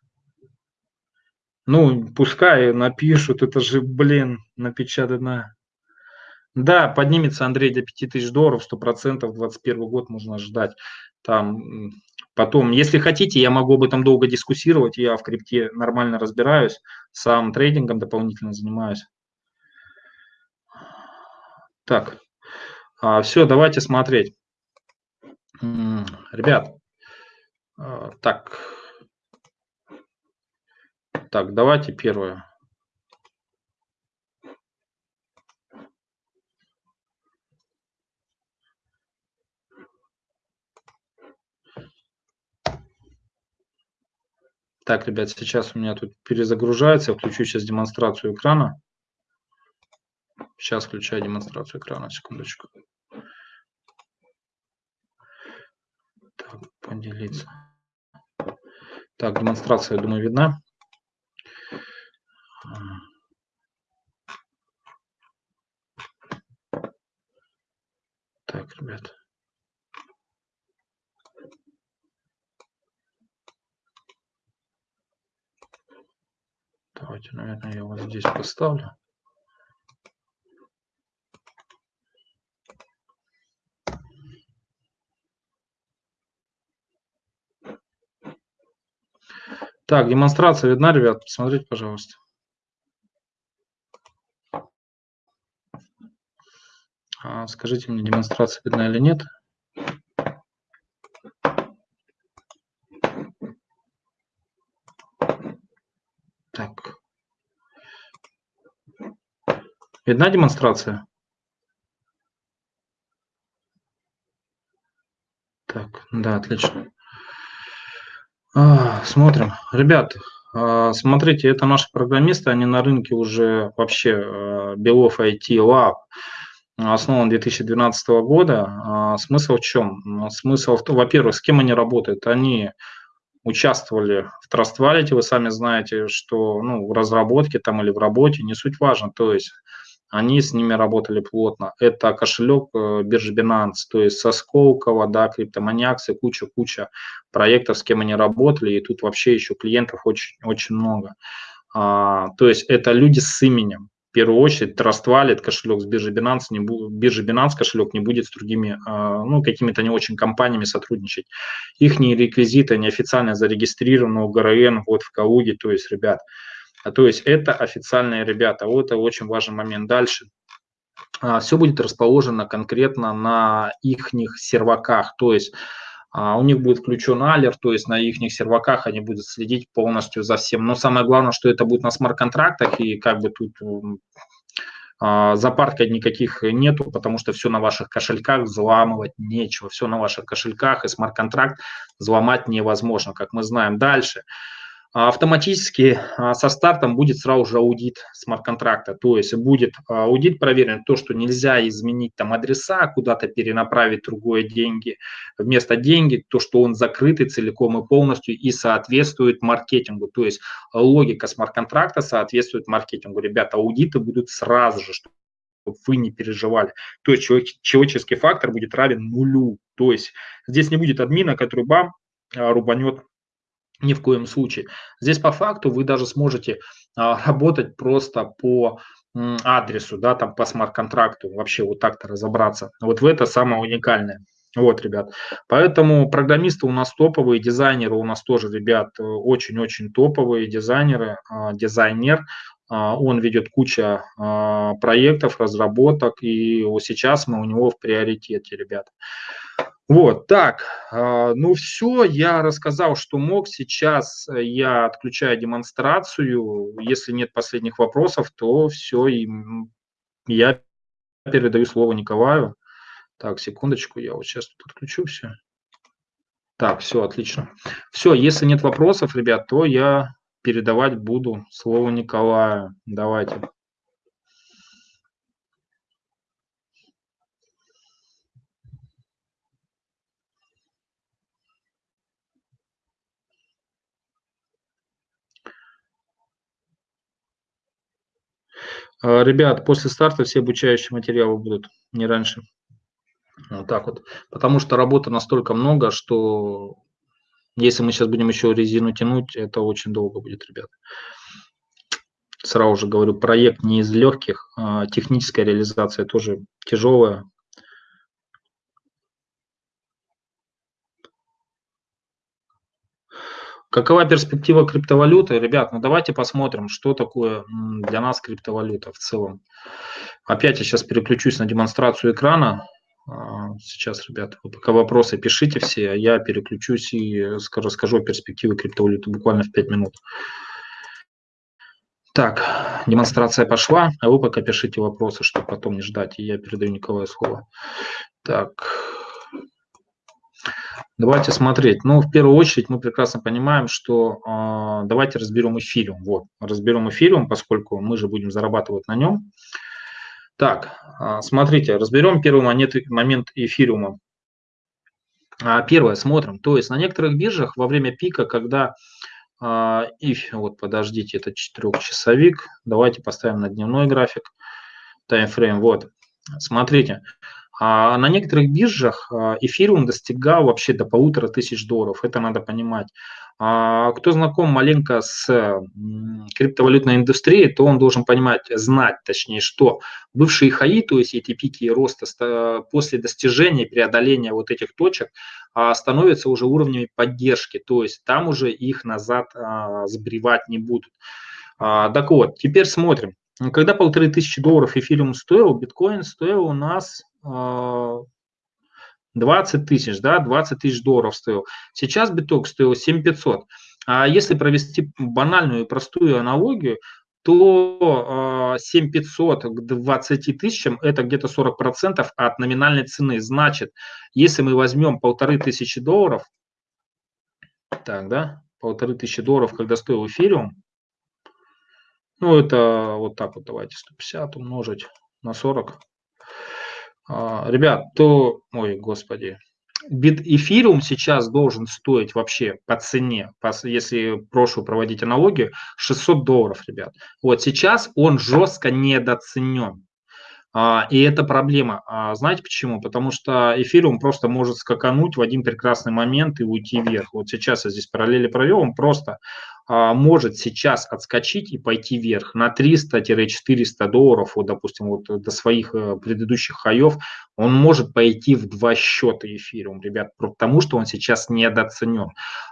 Ну, пускай напишут, это же, блин, напечатано. Да, поднимется Андрей до 5000 долларов, 100%, 21 год можно ждать. Там, потом, если хотите, я могу об этом долго дискуссировать, я в крипте нормально разбираюсь, сам трейдингом дополнительно занимаюсь. Так, а, все, давайте смотреть. Ребят, а, так, так, давайте первое. Так, ребят, сейчас у меня тут перезагружается. Включу сейчас демонстрацию экрана. Сейчас включаю демонстрацию экрана, секундочку. Так, поделиться. Так, демонстрация, я думаю, видна. Так, ребят. Давайте, наверное, я вот здесь поставлю. Так, демонстрация видна, ребят? Посмотрите, пожалуйста. А, скажите мне, демонстрация видна или нет? Так. Видна демонстрация? Так, да, отлично. А, смотрим. Ребят, а, смотрите, это наши программисты, они на рынке уже вообще а, Белов IT Lab основан 2012 года. Смысл в чем? Смысл в том, во-первых, с кем они работают? Они участвовали в Trust Wallet, вы сами знаете, что ну, в разработке там или в работе, не суть важно, то есть они с ними работали плотно. Это кошелек э, биржи Binance, то есть со Сколково, да, Криптоманиакс и куча-куча проектов, с кем они работали, и тут вообще еще клиентов очень, очень много. А, то есть это люди с именем. В первую очередь Trust Wallet, кошелек с биржи Binance, не бу, биржи Binance кошелек не будет с другими, а, ну, какими-то не очень компаниями сотрудничать. Их реквизиты неофициально зарегистрированы у ГРН, вот в Калуге, то есть, ребят, то есть это официальные ребята. Вот это очень важный момент. Дальше. А, Все будет расположено конкретно на их серваках. То есть а, у них будет включен алер, то есть на их серваках они будут следить полностью за всем. Но самое главное, что это будет на смарт-контрактах, и как бы тут запарка никаких нету, потому что все на ваших кошельках, взламывать нечего. Все на ваших кошельках, и смарт-контракт взломать невозможно, как мы знаем. Дальше. А автоматически а, со стартом будет сразу же аудит смарт-контракта, то есть будет а, аудит проверен, то, что нельзя изменить там адреса, куда-то перенаправить другое деньги, вместо деньги, то, что он закрытый целиком и полностью и соответствует маркетингу, то есть логика смарт-контракта соответствует маркетингу. Ребята, аудиты будут сразу же, чтобы вы не переживали. То есть человеческий фактор будет равен нулю, то есть здесь не будет админа, который бам, рубанет ни в коем случае. Здесь по факту вы даже сможете а, работать просто по адресу, да, там по смарт-контракту, вообще вот так-то разобраться. Вот в это самое уникальное. Вот, ребят. Поэтому программисты у нас топовые, дизайнеры у нас тоже, ребят, очень-очень топовые дизайнеры, а, дизайнер. А, он ведет кучу а, проектов, разработок, и сейчас мы у него в приоритете, ребят. Вот, так, ну все, я рассказал, что мог. Сейчас я отключаю демонстрацию. Если нет последних вопросов, то все, и я передаю слово Николаю. Так, секундочку, я вот сейчас тут отключу все. Так, все, отлично. Все, если нет вопросов, ребят, то я передавать буду слово Николаю. Давайте. Ребят, после старта все обучающие материалы будут, не раньше. Вот так вот. Потому что работы настолько много, что если мы сейчас будем еще резину тянуть, это очень долго будет, ребят. Сразу же говорю, проект не из легких, а техническая реализация тоже тяжелая. Какова перспектива криптовалюты? Ребят, ну давайте посмотрим, что такое для нас криптовалюта в целом. Опять я сейчас переключусь на демонстрацию экрана. А, сейчас, ребята, вы пока вопросы пишите все, а я переключусь и расскажу о перспективе криптовалюты буквально в 5 минут. Так, демонстрация пошла, а вы пока пишите вопросы, чтобы потом не ждать, и я передаю Николаю слово. Так, давайте смотреть. Ну, в первую очередь мы прекрасно понимаем, что э, давайте разберем эфириум. Вот, разберем эфириум, поскольку мы же будем зарабатывать на нем. Так, а, смотрите, разберем первый момент, момент эфириума. А, первое, смотрим. То есть на некоторых биржах во время пика, когда if, а, вот подождите, это четырехчасовик, давайте поставим на дневной график, таймфрейм, вот, смотрите, а на некоторых биржах эфириум достигал вообще до полутора тысяч долларов, это надо понимать. А, кто знаком маленько с криптовалютной индустрией, то он должен понимать, знать точнее, что бывшие хаи, то есть эти пики роста после достижения, преодоления вот этих точек, а, становятся уже уровнями поддержки, то есть там уже их назад а, сбривать не будут. Так вот, теперь смотрим. Когда полторы тысячи долларов эфириум стоил, биткоин стоил у нас 20 тысяч, да, 20 тысяч долларов стоил. Сейчас биток стоил 7500. А если провести банальную и простую аналогию, то 7500 к 20 тысячам – это где-то 40% от номинальной цены. Значит, если мы возьмем полторы тысячи долларов, так, да, полторы тысячи долларов, когда стоил эфириум, ну, это вот так вот давайте, 150 умножить на 40, а, ребят, то, ой, господи, бит эфириум сейчас должен стоить вообще по цене, по, если прошлую проводить аналогию, 600 долларов, ребят. Вот сейчас он жестко недооценен. А, и это проблема. А, знаете почему? Потому что эфириум просто может скакануть в один прекрасный момент и уйти вверх. Вот сейчас я здесь параллели провел, он просто а, может сейчас отскочить и пойти вверх на 300-400 долларов, вот, допустим, вот до своих э, предыдущих хаев, он может пойти в два счета эфириум, ребят, потому что он сейчас недооценен.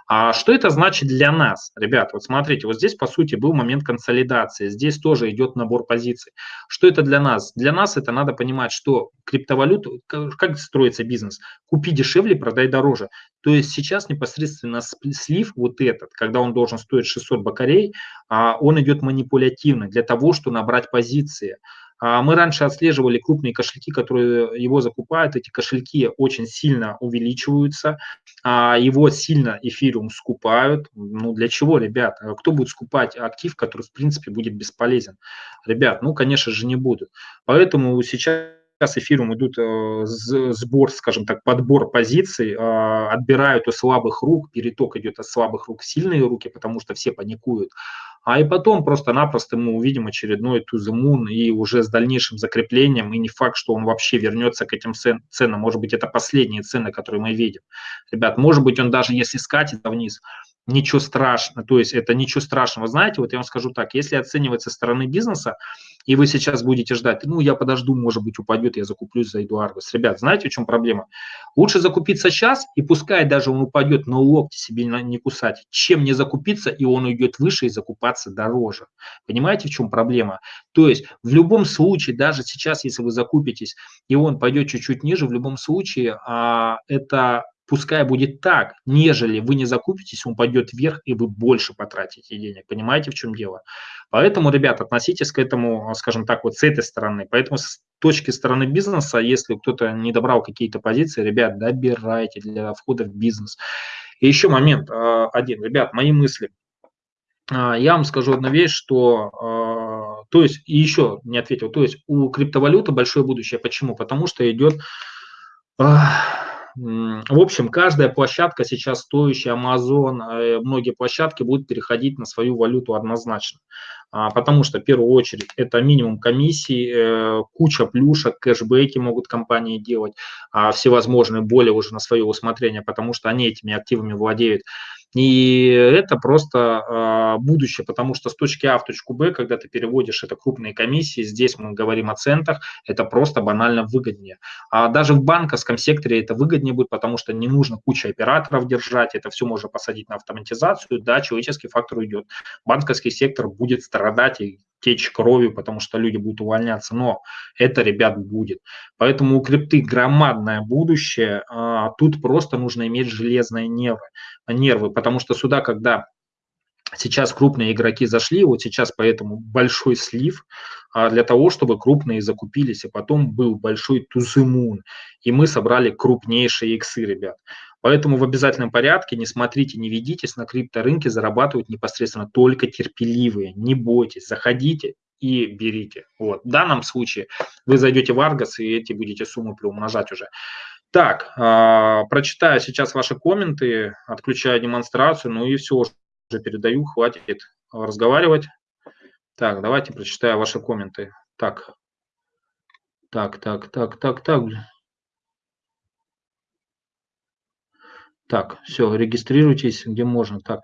А что это значит для нас, ребят? Вот смотрите, вот здесь, по сути, был момент консолидации, здесь тоже идет набор позиций. Что это для нас? Для нас это надо понимать, что криптовалюту, как строится бизнес? Купи дешевле, продай дороже. То есть сейчас непосредственно слив вот этот, когда он должен стоить 600 бакарей, а он идет манипулятивно для того, чтобы набрать позиции. А мы раньше отслеживали крупные кошельки, которые его закупают. Эти кошельки очень сильно увеличиваются, а его сильно эфириум скупают. Ну для чего, ребят? Кто будет скупать актив, который в принципе будет бесполезен? Ребят, ну конечно же не будут. Поэтому сейчас сейчас эфиром идут э, сбор, скажем так, подбор позиций, э, отбирают у слабых рук, переток идет от слабых рук в сильные руки, потому что все паникуют. А и потом просто-напросто мы увидим очередной moon и уже с дальнейшим закреплением, и не факт, что он вообще вернется к этим ценам. Может быть, это последние цены, которые мы видим. Ребят, может быть, он даже если скатится вниз, ничего страшного, то есть это ничего страшного. Знаете, вот я вам скажу так, если оценивать со стороны бизнеса, и вы сейчас будете ждать, ну, я подожду, может быть, упадет, я закуплюсь, зайду Аргос. Ребят, знаете, в чем проблема? Лучше закупиться сейчас, и пускай даже он упадет, но локти себе не кусать, чем не закупиться, и он уйдет выше и закупаться дороже. Понимаете, в чем проблема? То есть в любом случае, даже сейчас, если вы закупитесь, и он пойдет чуть-чуть ниже, в любом случае а, это пускай будет так, нежели вы не закупитесь, он пойдет вверх, и вы больше потратите денег. Понимаете, в чем дело? Поэтому, ребят, относитесь к этому, скажем так, вот с этой стороны. Поэтому с точки стороны бизнеса, если кто-то не добрал какие-то позиции, ребят, добирайте для входа в бизнес. И еще момент а, один. Ребят, мои мысли. А, я вам скажу одну вещь, что, а, то есть, и еще не ответил, то есть у криптовалюты большое будущее. Почему? Потому что идет в общем, каждая площадка сейчас стоящая, Amazon, э, многие площадки будут переходить на свою валюту однозначно. А, потому что, в первую очередь, это минимум комиссий, э, куча плюшек, кэшбэки могут компании делать, а всевозможные более уже на свое усмотрение, потому что они этими активами владеют. И это просто э, будущее, потому что с точки А в точку Б, когда ты переводишь это крупные комиссии, здесь мы говорим о центах, это просто банально выгоднее. А даже в банковском секторе это выгоднее будет, потому что не нужно куча операторов держать, это все можно посадить на автоматизацию, да, человеческий фактор уйдет. Банковский сектор будет страдать и течь кровью, потому что люди будут увольняться, но это, ребят, будет. Поэтому у крипты громадное будущее, а тут просто нужно иметь железные нервы, нервы, потому что сюда, когда Сейчас крупные игроки зашли, вот сейчас поэтому большой слив а для того, чтобы крупные закупились, и потом был большой тузымун, и мы собрали крупнейшие иксы, ребят. Поэтому в обязательном порядке не смотрите, не ведитесь, на крипторынке зарабатывают непосредственно только терпеливые. Не бойтесь, заходите и берите. Вот. В данном случае вы зайдете в Argos и эти будете суммы приумножать уже. Так, э, прочитаю сейчас ваши комменты, отключаю демонстрацию, ну и все, уже передаю, хватит разговаривать. Так, давайте прочитаю ваши комменты. Так, так, так, так, так, так. Так, все, регистрируйтесь, где можно. Так,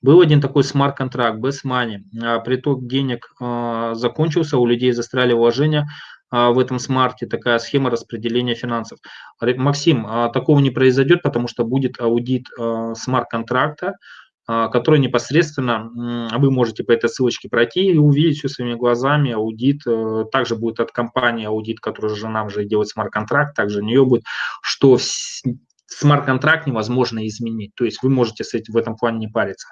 был один такой смарт-контракт, без money. А, приток денег а, закончился, у людей застряли вложения а, в этом смарте, такая схема распределения финансов. Максим, а, такого не произойдет, потому что будет аудит а, смарт-контракта, который непосредственно вы можете по этой ссылочке пройти и увидеть все своими глазами. Аудит э, также будет от компании аудит, которая же нам же делает смарт-контракт, также у нее будет, что смарт-контракт невозможно изменить. То есть вы можете с этим в этом плане не париться.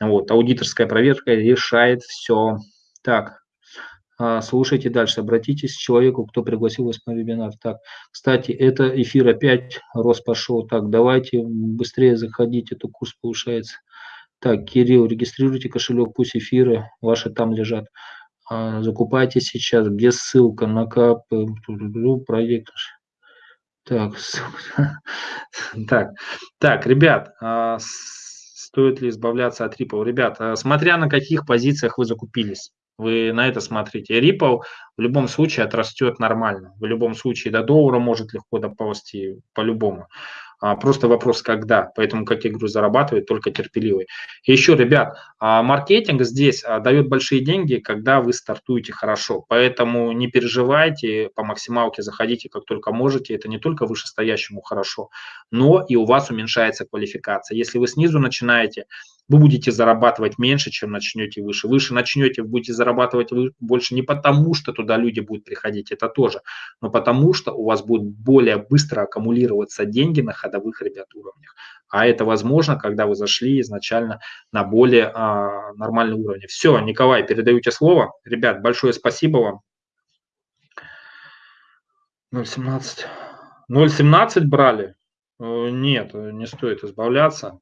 Вот, аудиторская проверка решает все. Так, а, слушайте дальше, обратитесь к человеку, кто пригласил вас на вебинар. Так, кстати, это эфир опять рост пошел. Так, давайте быстрее заходите, это курс повышается. Так, Кирилл, регистрируйте кошелек, пусть эфиры ваши там лежат. А, закупайте сейчас, где ссылка на КП, проект. Так, так, так, ребят, а, стоит ли избавляться от Ripple? Ребят, а, смотря на каких позициях вы закупились, вы на это смотрите. Ripple в любом случае отрастет нормально. В любом случае до доллара может легко доползти по-любому. А, просто вопрос, когда. Поэтому, как я говорю, зарабатывает только терпеливый. И еще, ребят, а, маркетинг здесь а, дает большие деньги, когда вы стартуете хорошо. Поэтому не переживайте, по максималке заходите, как только можете. Это не только вышестоящему хорошо, но и у вас уменьшается квалификация. Если вы снизу начинаете, вы будете зарабатывать меньше, чем начнете выше. Выше начнете, будете зарабатывать больше не потому, что туда люди будут приходить, это тоже, но потому что у вас будут более быстро аккумулироваться деньги на ходовых, ребят, уровнях. А это возможно, когда вы зашли изначально на более а, нормальный уровень. Все, Николай, передаю тебе слово. Ребят, большое спасибо вам. 0,17. 0,17 брали? Э, нет, не стоит избавляться.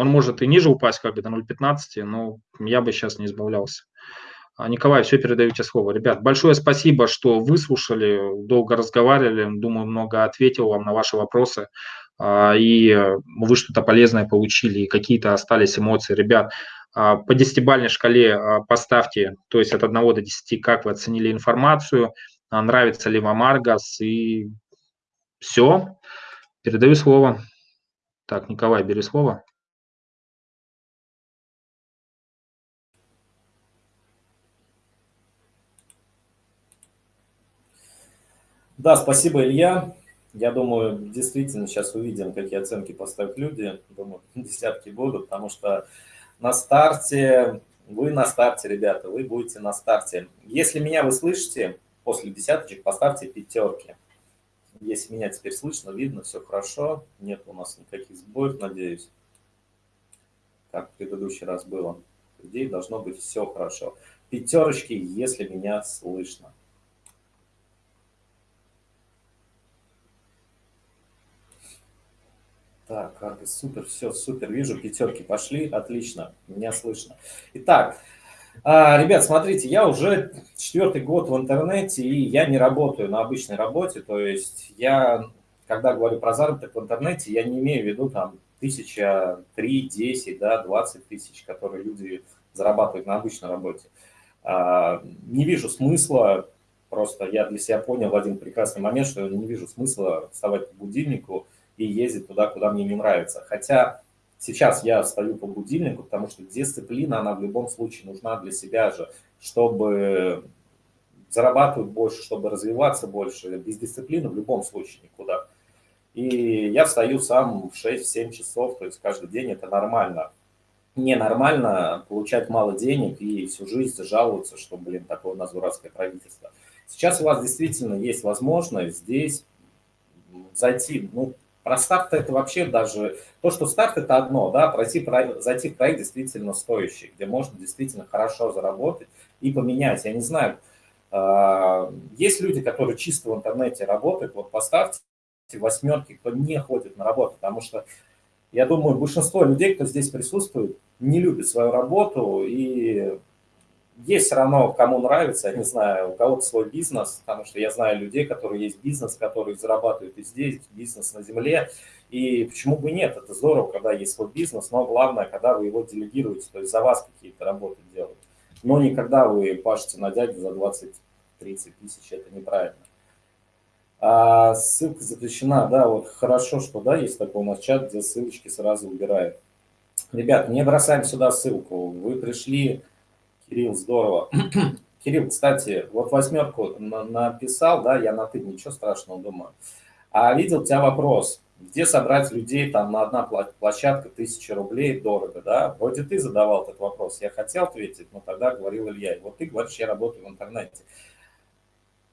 Он может и ниже упасть, как бы до 0,15, но я бы сейчас не избавлялся. А, Николай, все передаю тебе слово. Ребят, большое спасибо, что выслушали, долго разговаривали, думаю, много ответил вам на ваши вопросы, а, и вы что-то полезное получили, и какие-то остались эмоции. Ребят, а, по десятибалльной шкале поставьте, то есть от 1 до 10, как вы оценили информацию, нравится ли вам Аргас, и все. Передаю слово. Так, Николай, бери слово. Да, спасибо, Илья. Я думаю, действительно сейчас увидим, какие оценки поставят люди. Думаю, десятки будут, потому что на старте, вы на старте, ребята, вы будете на старте. Если меня вы слышите, после десяточек поставьте пятерки. Если меня теперь слышно, видно, все хорошо, нет у нас никаких сбоев, надеюсь, как в предыдущий раз было. Идее, должно быть все хорошо. Пятерочки, если меня слышно. Так, карты, супер, все, супер, вижу, пятерки пошли, отлично, меня слышно. Итак, а, ребят, смотрите, я уже четвертый год в интернете, и я не работаю на обычной работе, то есть я, когда говорю про заработок в интернете, я не имею в виду там тысяча, три, десять, да, двадцать тысяч, которые люди зарабатывают на обычной работе. А, не вижу смысла, просто я для себя понял в один прекрасный момент, что я не вижу смысла вставать по будильнику, и ездить туда, куда мне не нравится. Хотя сейчас я встаю по будильнику, потому что дисциплина, она в любом случае нужна для себя же, чтобы зарабатывать больше, чтобы развиваться больше. Без дисциплины в любом случае никуда. И я встаю сам в 6-7 часов, то есть каждый день это нормально. Ненормально получать мало денег и всю жизнь жаловаться, что, блин, такое у нас дурацкое правительство. Сейчас у вас действительно есть возможность здесь зайти, ну, про старт это вообще даже... То, что старт это одно, да, пройти, зайти в проект действительно стоящий, где можно действительно хорошо заработать и поменять. Я не знаю, а, есть люди, которые чисто в интернете работают, вот поставьте восьмерки, кто не ходит на работу, потому что я думаю, большинство людей, кто здесь присутствует, не любит свою работу и есть все равно, кому нравится, я не знаю, у кого-то свой бизнес, потому что я знаю людей, которые есть бизнес, которые зарабатывают и здесь, бизнес на земле, и почему бы нет, это здорово, когда есть свой бизнес, но главное, когда вы его делегируете, то есть за вас какие-то работы делают, но не когда вы пашете на дядю за 20-30 тысяч, это неправильно. А ссылка запрещена, да, вот хорошо, что, да, есть такой у нас чат, где ссылочки сразу убирают. Ребят, не бросаем сюда ссылку, вы пришли Кирилл, здорово. Кирилл, кстати, вот восьмерку написал, да, я на ты, ничего страшного думаю. А видел у тебя вопрос, где собрать людей там на одна площадка, тысяча рублей, дорого, да? Вроде ты задавал этот вопрос, я хотел ответить, но тогда говорил Илья. Вот ты говоришь, я работаю в интернете.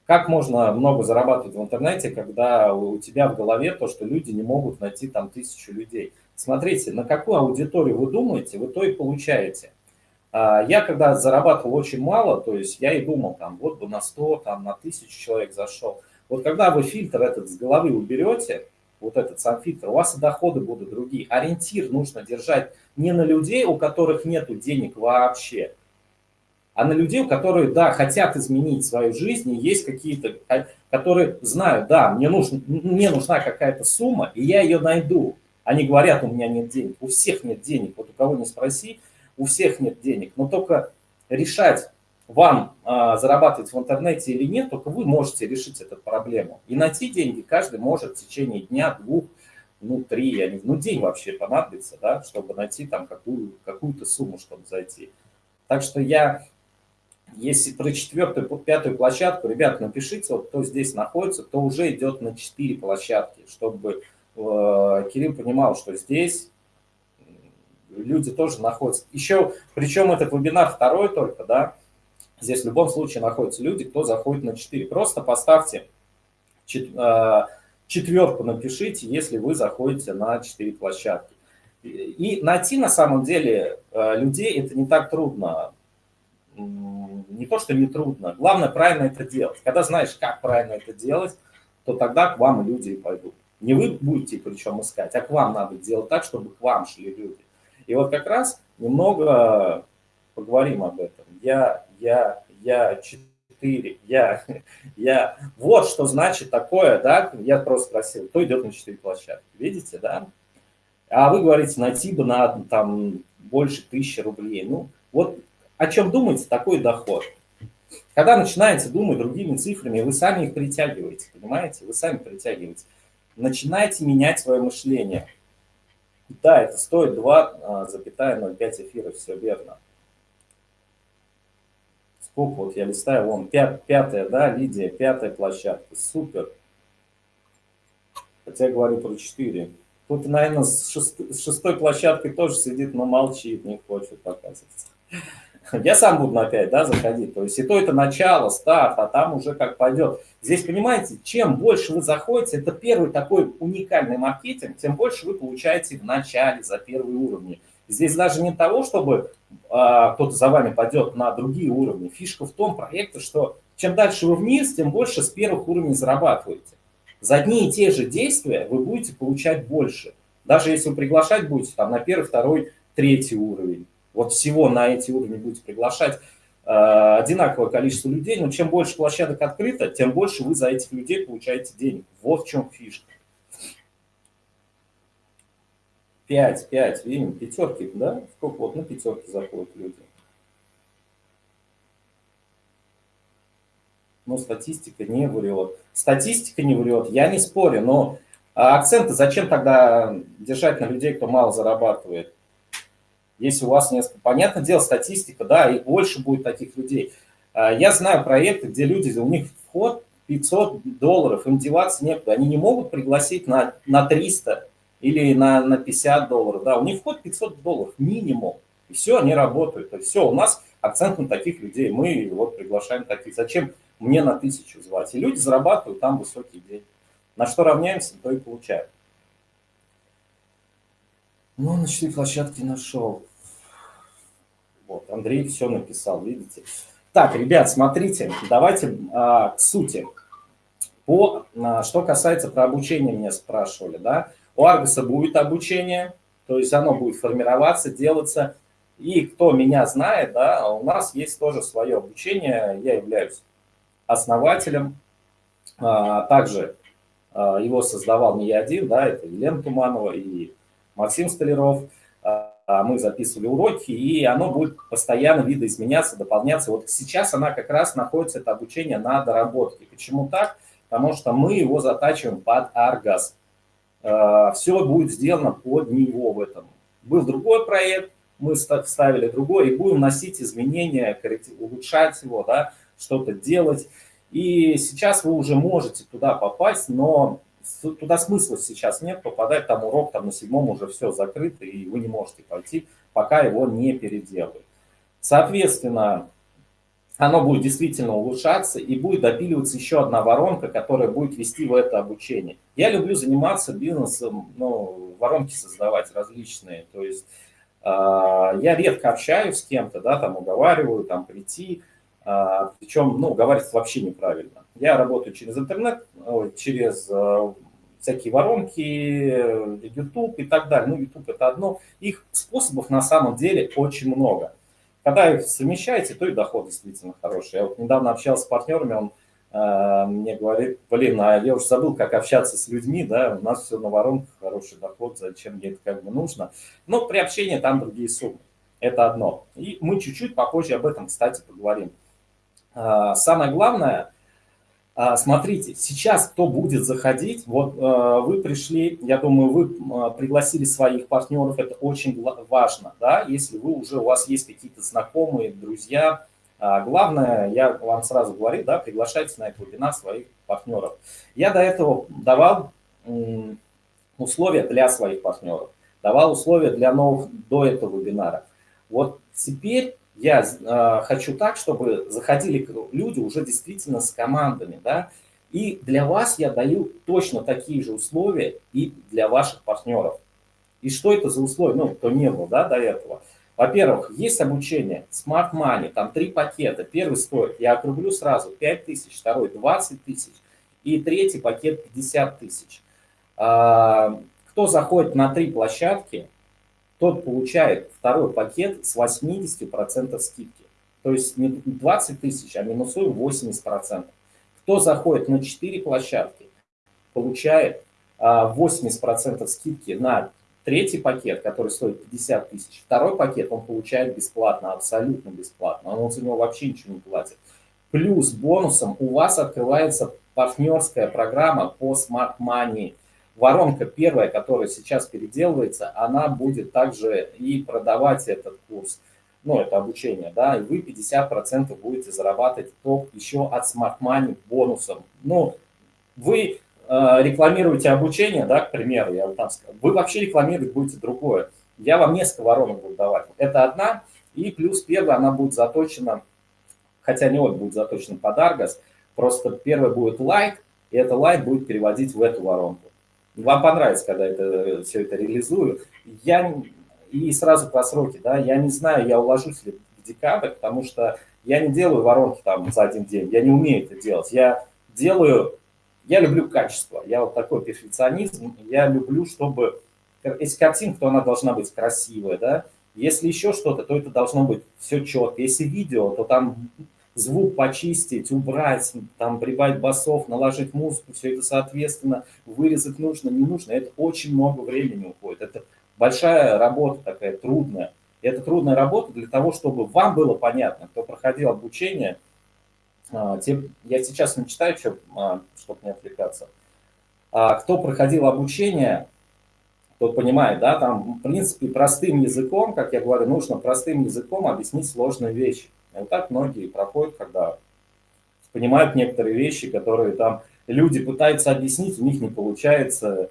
Как можно много зарабатывать в интернете, когда у тебя в голове то, что люди не могут найти там тысячу людей? Смотрите, на какую аудиторию вы думаете, вы то и получаете. А, я когда зарабатывал очень мало, то есть я и думал, там, вот бы на 100, там, на 1000 человек зашел. Вот когда вы фильтр этот с головы уберете, вот этот сам фильтр, у вас и доходы будут другие. Ориентир нужно держать не на людей, у которых нет денег вообще, а на людей, у которых, да, хотят изменить свою жизнь, и есть какие-то, которые знают, да, мне, нужно, мне нужна какая-то сумма, и я ее найду. Они говорят, у меня нет денег. У всех нет денег. Вот у кого не спроси, у всех нет денег, но только решать вам а, зарабатывать в интернете или нет, только вы можете решить эту проблему. И найти деньги каждый может в течение дня, двух, ну, три, я не, ну, день вообще понадобится, да, чтобы найти там какую, какую-то сумму, чтобы зайти. Так что я, если про четвертую, пятую площадку, ребят, напишите, вот кто здесь находится, кто уже идет на четыре площадки, чтобы э, Кирилл понимал, что здесь люди тоже находятся. Еще, причем этот вебинар второй только, да, здесь в любом случае находятся люди, кто заходит на 4. Просто поставьте а, четверку, напишите, если вы заходите на 4 площадки. И найти на самом деле а, людей это не так трудно. Не то, что не трудно. Главное правильно это делать. Когда знаешь, как правильно это делать, то тогда к вам люди и пойдут. Не вы будете причем искать, а к вам надо делать так, чтобы к вам шли люди. И вот как раз немного поговорим об этом. Я, я, я, четыре, я, я. Вот что значит такое, да? Я просто спросил, кто идет на четыре площадки. Видите, да? А вы говорите, найти бы на там больше тысячи рублей. Ну, вот о чем думаете, такой доход. Когда начинаете думать другими цифрами, вы сами их притягиваете, понимаете? Вы сами притягиваете. Начинайте менять свое мышление. Да, это стоит 2,05 эфира, все верно. Сколько вот я листаю, вон, пят, пятая, да, Лидия, пятая площадка, супер. Хотя я говорю про 4. Тут, наверное, с, шест... с шестой площадкой тоже сидит, но молчит, не хочет показываться. Я сам буду опять да, заходить. То есть и то это начало, старт, а там уже как пойдет. Здесь, понимаете, чем больше вы заходите, это первый такой уникальный маркетинг, тем больше вы получаете в начале за первые уровни. Здесь даже не того, чтобы а, кто-то за вами пойдет на другие уровни. Фишка в том проекте, что чем дальше вы вниз, тем больше с первых уровней зарабатываете. За одни и те же действия вы будете получать больше. Даже если вы приглашать будете там, на первый, второй, третий уровень. Вот всего на эти уровни будете приглашать э, одинаковое количество людей, но чем больше площадок открыто, тем больше вы за этих людей получаете денег. Вот в чем фишка. 5, 5, видим, пятерки, да? Сколько вот на пятерки заходят люди? но статистика не врет. Статистика не врет, я не спорю, но а акценты зачем тогда держать на людей, кто мало зарабатывает? Если у вас несколько... Понятное дело, статистика, да, и больше будет таких людей. А, я знаю проекты, где люди, у них вход 500 долларов, им деваться некуда. Они не могут пригласить на, на 300 или на, на 50 долларов. Да, у них вход 500 долларов минимум. И все, они работают. Есть все, у нас акцент на таких людей. Мы вот приглашаем таких. Зачем мне на тысячу звать. И люди зарабатывают там высокий день. На что равняемся, то и получаем. Ну, на четыре площадки нашел. Вот, Андрей все написал, видите. Так, ребят, смотрите, давайте а, к сути. По, а, что касается про обучение, меня спрашивали, да. У Аргуса будет обучение, то есть оно будет формироваться, делаться. И кто меня знает, да, у нас есть тоже свое обучение, я являюсь основателем. А, также а, его создавал не я один, да, это Елена Туманова и Максим Столяров. А, мы записывали уроки, и оно будет постоянно видоизменяться, дополняться. Вот сейчас она как раз находится, это обучение на доработке. Почему так? Потому что мы его затачиваем под Аргаз. Все будет сделано под него в этом. Был другой проект, мы ставили другой, и будем носить изменения, улучшать его, да, что-то делать. И сейчас вы уже можете туда попасть, но туда смысла сейчас нет попадать, там урок там на седьмом уже все закрыто, и вы не можете пойти, пока его не переделают. Соответственно, оно будет действительно улучшаться, и будет допиливаться еще одна воронка, которая будет вести в это обучение. Я люблю заниматься бизнесом, ну, воронки создавать различные, то есть э, я редко общаюсь с кем-то, да, там уговариваю, там прийти, а, Причем, ну, говорится вообще неправильно. Я работаю через интернет, через э, всякие воронки, YouTube и так далее. Ну, YouTube это одно. Их способов на самом деле очень много. Когда их совмещаете, то и доход действительно хороший. Я вот недавно общался с партнерами, он э, мне говорит, блин, а я уже забыл, как общаться с людьми, да, у нас все на воронках, хороший доход, зачем мне это как бы нужно. Но при общении там другие суммы. Это одно. И мы чуть-чуть попозже об этом, кстати, поговорим. А, самое главное, а, смотрите, сейчас кто будет заходить, вот а, вы пришли, я думаю, вы пригласили своих партнеров, это очень важно, да, если вы уже, у вас есть какие-то знакомые, друзья, главное, я вам сразу говорю, да, приглашайте на этот вебинар своих партнеров. Я до этого давал условия для своих партнеров, давал условия для новых до этого вебинара. Вот теперь я э, хочу так, чтобы заходили люди уже действительно с командами, да, и для вас я даю точно такие же условия и для ваших партнеров. И что это за условия, ну, кто не был, да, до этого. Во-первых, есть обучение Smart Money, там три пакета. Первый стоит, я округлю сразу, 5 тысяч, второй 20 тысяч, и третий пакет 50 тысяч. А, кто заходит на три площадки, тот получает второй пакет с 80% скидки. То есть не 20 тысяч, а минусуем 80%. Кто заходит на 4 площадки, получает 80% а, скидки на третий пакет, который стоит 50 тысяч. Второй пакет он получает бесплатно, абсолютно бесплатно. Он за него вообще ничего не платит. Плюс бонусом у вас открывается партнерская программа по Smart Money – воронка первая, которая сейчас переделывается, она будет также и продавать этот курс, ну, это обучение, да, и вы 50% будете зарабатывать топ еще от Smart Money бонусом. Ну, вы э, рекламируете обучение, да, к примеру, я вот там скажу, вы вообще рекламировать будете другое. Я вам несколько воронок буду давать. Это одна, и плюс первая, она будет заточена, хотя не вот будет заточена под Argos, просто первая будет лайк, и это лайк будет переводить в эту воронку. Вам понравится, когда это, все это реализую. Я, и сразу по сроке, да, я не знаю, я уложусь ли в декабрь, потому что я не делаю воронки там за один день, я не умею это делать. Я делаю, я люблю качество, я вот такой перфекционизм, я люблю, чтобы, если картинка, то она должна быть красивая, да, если еще что-то, то это должно быть все четко. Если видео, то там звук почистить, убрать, там прибавить басов, наложить музыку, все это соответственно, вырезать нужно, не нужно. Это очень много времени уходит. Это большая работа такая, трудная. И это трудная работа для того, чтобы вам было понятно, кто проходил обучение. А, я сейчас не читаю, а, чтобы не отвлекаться. А, кто проходил обучение, тот понимает, да, там, в принципе, простым языком, как я говорю, нужно простым языком объяснить сложные вещи. Вот так многие проходят, когда понимают некоторые вещи, которые там люди пытаются объяснить, у них не получается.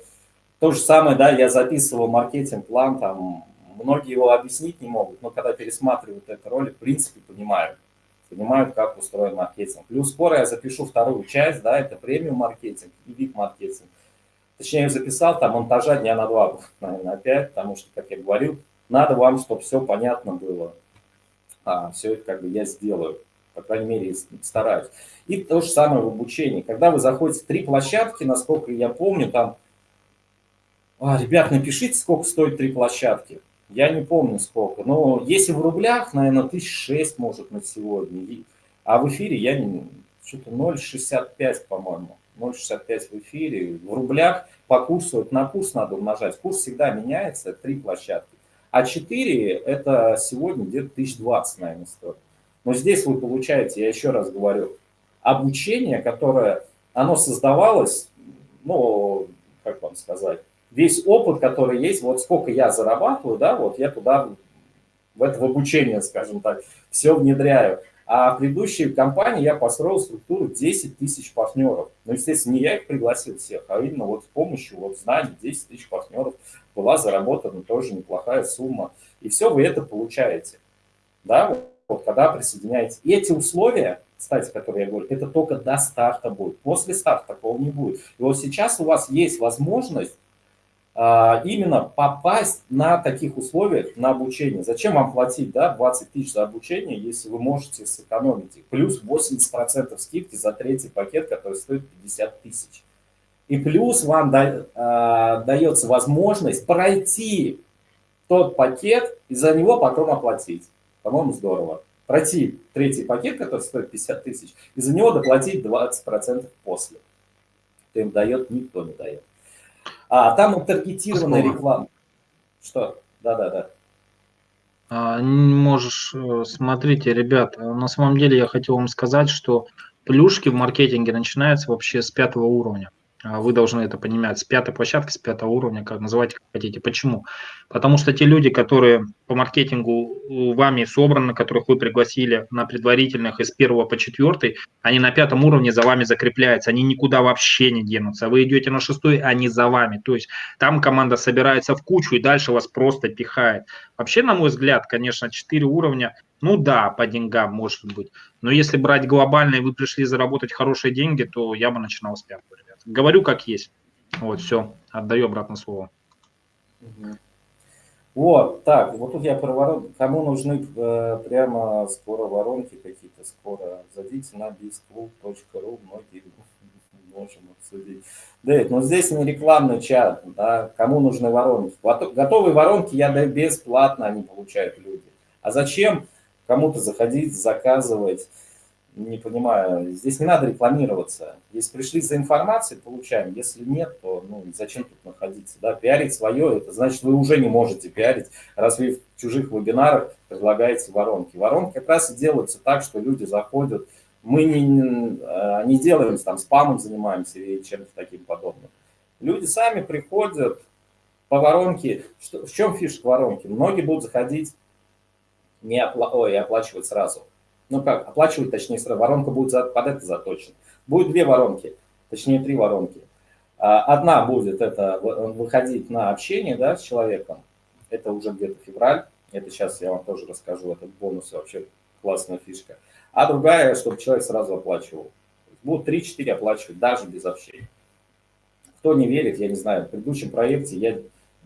То же самое, да, я записывал маркетинг-план, там, многие его объяснить не могут, но когда пересматривают этот ролик, в принципе, понимают. Понимают, как устроен маркетинг. Плюс скоро я запишу вторую часть, да, это премиум маркетинг и вид маркетинг. Точнее, я записал, там монтажа дня на два, наверное, опять, потому что, как я говорил, надо вам, чтобы все понятно было а, все это как бы я сделаю. По крайней мере, стараюсь. И то же самое в обучении. Когда вы заходите в три площадки, насколько я помню, там... А, ребят, напишите, сколько стоит три площадки. Я не помню сколько. Но если в рублях, наверное, 1006 может на сегодня. А в эфире я не... Что-то 0,65, по-моему. 0,65 в эфире. В рублях по курсу, на курс надо умножать. Курс всегда меняется, три площадки. А 4 это сегодня где-то 1020, наверное, стоит. Но здесь вы получаете, я еще раз говорю, обучение, которое, оно создавалось, ну, как вам сказать, весь опыт, который есть, вот сколько я зарабатываю, да, вот я туда, в это в обучение, скажем так, все внедряю. А в предыдущей компании я построил структуру 10 тысяч партнеров. Ну, естественно, не я их пригласил всех, а именно вот с помощью вот знаний 10 тысяч партнеров была заработана тоже неплохая сумма. И все вы это получаете. Да, вот когда присоединяетесь. И эти условия, кстати, которые я говорю, это только до старта будет. После старта такого не будет. И вот сейчас у вас есть возможность именно попасть на таких условиях на обучение. Зачем вам платить да, 20 тысяч за обучение, если вы можете сэкономить их? Плюс 80% скидки за третий пакет, который стоит 50 тысяч. И плюс вам да, а, дается возможность пройти тот пакет и за него потом оплатить. По-моему, здорово. Пройти третий пакет, который стоит 50 тысяч, и за него доплатить 20% после. Кто им дает, никто не дает. А там таргетированная реклама. Что? Да-да-да. А, можешь, э, смотрите, ребят, на самом деле я хотел вам сказать, что плюшки в маркетинге начинаются вообще с пятого уровня. А вы должны это понимать с пятой площадки, с пятого уровня, как называйте, как хотите. Почему? Потому что те люди, которые по маркетингу вами собраны, которых вы пригласили на предварительных из первого по четвертый, они на пятом уровне за вами закрепляются, они никуда вообще не денутся. Вы идете на шестой, они за вами. То есть там команда собирается в кучу и дальше вас просто пихает. Вообще, на мой взгляд, конечно, четыре уровня, ну да, по деньгам может быть. Но если брать глобально и вы пришли заработать хорошие деньги, то я бы начинал с пятого говорю как есть. Вот, все, отдаю обратно слово. Вот, так, вот тут я про воронки. Кому нужны э, прямо скоро воронки какие-то, скоро зайдите на bizclub.ru, многие можем обсудить. Дэвид, но здесь не рекламный чат, да, кому нужны воронки. Готовые воронки я даю бесплатно, они получают люди. А зачем кому-то заходить, заказывать? Не понимаю, здесь не надо рекламироваться. Если пришли за информацией, получаем. Если нет, то ну, зачем тут находиться? Да? Пиарить свое, это значит, вы уже не можете пиарить, раз вы в чужих вебинарах предлагаете воронки. Воронки как раз и делаются так, что люди заходят. Мы не, не делаем, там, спамом занимаемся или чем-то таким подобным. Люди сами приходят по воронке. Что, в чем фишка воронки? Многие будут заходить не опла Ой, оплачивать сразу ну как, оплачивать, точнее, воронка будет за, под это заточена. Будет две воронки, точнее, три воронки. А, одна будет это выходить на общение да, с человеком, это уже где-то февраль, это сейчас я вам тоже расскажу, этот бонус вообще классная фишка. А другая, чтобы человек сразу оплачивал. Будут 3-4 оплачивать даже без общения. Кто не верит, я не знаю, в предыдущем проекте я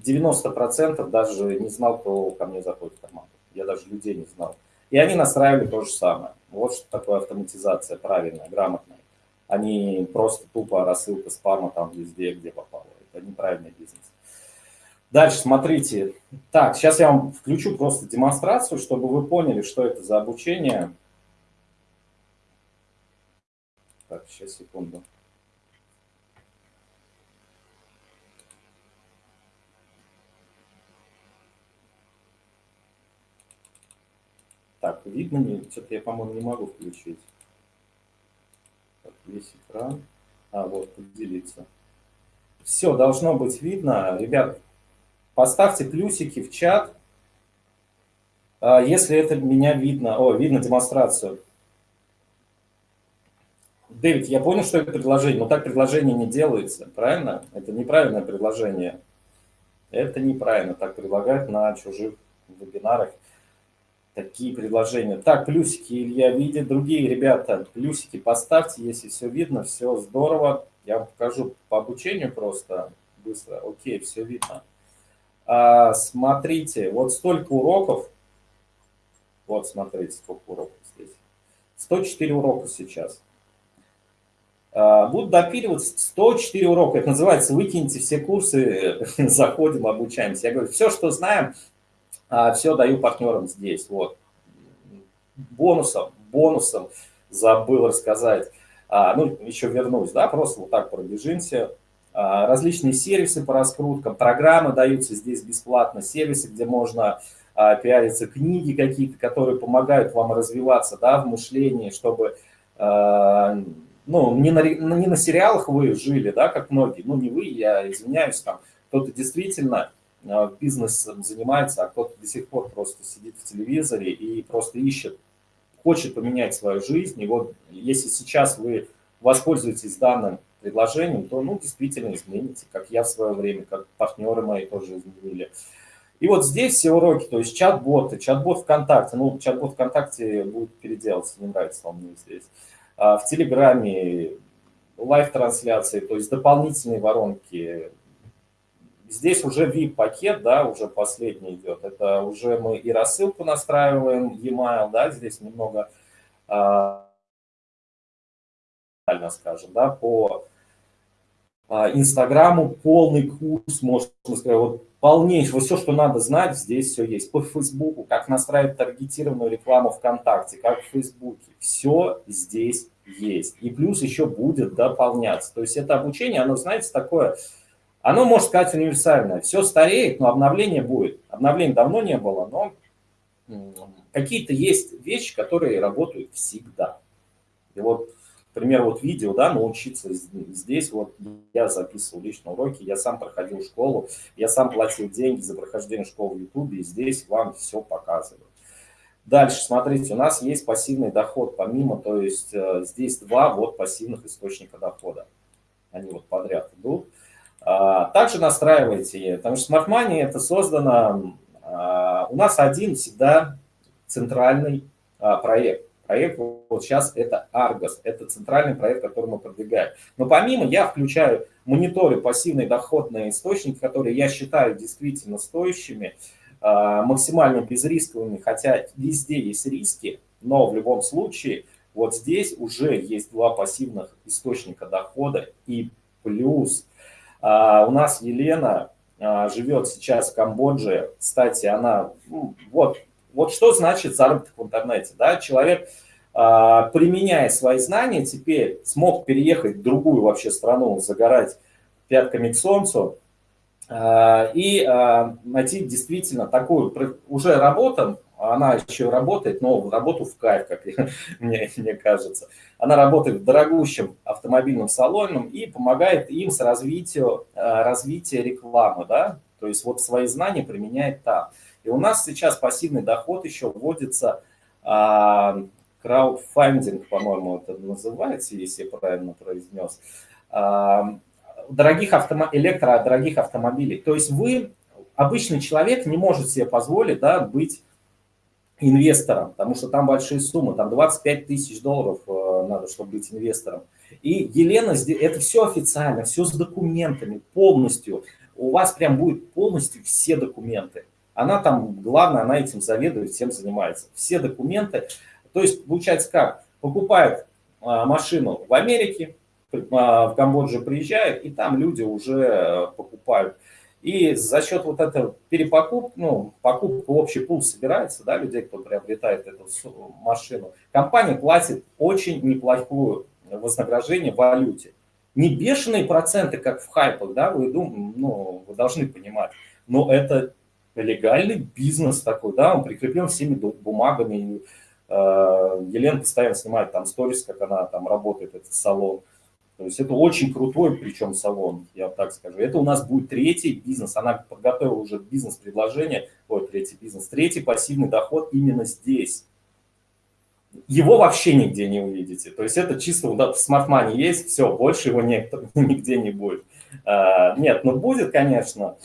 90% даже не знал, кто ко мне заходит в команду. Я даже людей не знал. И они настраивали то же самое. Вот что такое автоматизация правильная, грамотная. Они просто тупо рассылка спама там везде, где попало. Это неправильный бизнес. Дальше смотрите. Так, сейчас я вам включу просто демонстрацию, чтобы вы поняли, что это за обучение. Так, сейчас, секунду. Так, видно мне? Что-то я, по-моему, не могу включить. Так, весь экран. А, вот, поделиться. Все, должно быть видно. Ребят, поставьте плюсики в чат, а, если это меня видно. О, видно демонстрацию. Дэвид, я понял, что это предложение, но так предложение не делается, правильно? Это неправильное предложение. Это неправильно, так предлагают на чужих вебинарах такие предложения. Так, плюсики Илья видит, другие ребята, плюсики поставьте, если все видно, все здорово. Я вам покажу по обучению просто быстро. Окей, все видно. А, смотрите, вот столько уроков. Вот, смотрите, сколько уроков здесь. 104 урока сейчас. А, будут допиливать 104 урока. Это называется «Выкиньте все курсы, заходим, обучаемся». Я говорю, все, что знаем, а, все даю партнерам здесь. Вот. Бонусом, бонусом забыл рассказать. А, ну, еще вернусь, да, просто вот так пробежимся. А, различные сервисы по раскруткам, программы даются здесь бесплатно, сервисы, где можно а, пиариться, книги какие-то, которые помогают вам развиваться, да, в мышлении, чтобы, а, ну, не на, не на сериалах вы жили, да, как многие, ну, не вы, я извиняюсь, там, кто-то действительно бизнесом занимается, а кто-то до сих пор просто сидит в телевизоре и просто ищет, хочет поменять свою жизнь. И вот если сейчас вы воспользуетесь данным предложением, то ну, действительно измените, как я в свое время, как партнеры мои тоже изменили. И вот здесь все уроки, то есть чат-боты, чат-бот ВКонтакте, ну, чат-бот ВКонтакте будет переделаться, не нравится вам мне здесь. А в Телеграме live-трансляции, то есть дополнительные воронки, Здесь уже VIP-пакет, да, уже последний идет. Это уже мы и рассылку настраиваем, e-mail, да, здесь немного, а, скажем, да, по а, Инстаграму полный курс, можно сказать, вот полнейший, вот все, что надо знать, здесь все есть. По Фейсбуку, как настраивать таргетированную рекламу ВКонтакте, как в Фейсбуке, все здесь есть. И плюс еще будет дополняться. То есть это обучение, оно, знаете, такое оно, можно сказать, универсальное. Все стареет, но обновление будет. Обновления давно не было, но какие-то есть вещи, которые работают всегда. И вот, например, вот видео, да, научиться здесь, вот я записывал лично уроки, я сам проходил школу, я сам платил деньги за прохождение школы в YouTube, и здесь вам все показываю. Дальше, смотрите, у нас есть пассивный доход помимо, то есть э, здесь два вот пассивных источника дохода. Они вот подряд идут. А, также настраивайте, потому что Smart Money это создано, а, у нас один всегда центральный а, проект. Проект вот сейчас это Argos, это центральный проект, который мы продвигаем. Но помимо я включаю мониторы пассивные доходные источники, которые я считаю действительно стоящими, максимально безрисковыми, хотя везде есть риски, но в любом случае вот здесь уже есть два пассивных источника дохода и плюс а, у нас Елена а, живет сейчас в Камбодже. Кстати, она, ну, вот, вот что значит заработок в интернете. Да? Человек, а, применяя свои знания, теперь смог переехать в другую вообще страну, загорать пятками к солнцу и найти действительно такую уже работу, она еще работает, но работу в кайф, как мне, мне кажется. Она работает в дорогущем автомобильном салоне и помогает им с развитием, э, развитием рекламы, да, то есть вот свои знания применяет там. И у нас сейчас пассивный доход еще вводится, а, краудфандинг, по-моему, это называется, если я правильно произнес. А, дорогих автомо... электродорогих автомобилей. То есть вы, обычный человек, не может себе позволить да, быть инвестором, потому что там большие суммы, там 25 тысяч долларов э, надо, чтобы быть инвестором. И Елена, это все официально, все с документами, полностью. У вас прям будет полностью все документы. Она там, главное, она этим заведует, всем занимается. Все документы. То есть, получается как? Покупает а, машину в Америке, а, в Камбоджу приезжает, и там люди уже э, покупают. И за счет вот этого перепокуп, ну, покупка общий пул собирается, да, людей, кто приобретает эту машину, компания платит очень неплохую вознаграждение в валюте. Не бешеные проценты, как в хайпах, да, вы, дум, ну, вы должны понимать, но это легальный бизнес такой, да, он прикреплен всеми бумагами. Э, Елена постоянно снимает там сторис, как она там работает, этот салон. То есть это очень крутой, причем салон, я так скажу. Это у нас будет третий бизнес. Она подготовила уже бизнес-предложение, ой, третий бизнес, третий пассивный доход именно здесь. Его вообще нигде не увидите. То есть это чисто да, в смарт есть, все, больше его никто, нигде не будет. А, нет, ну будет, конечно,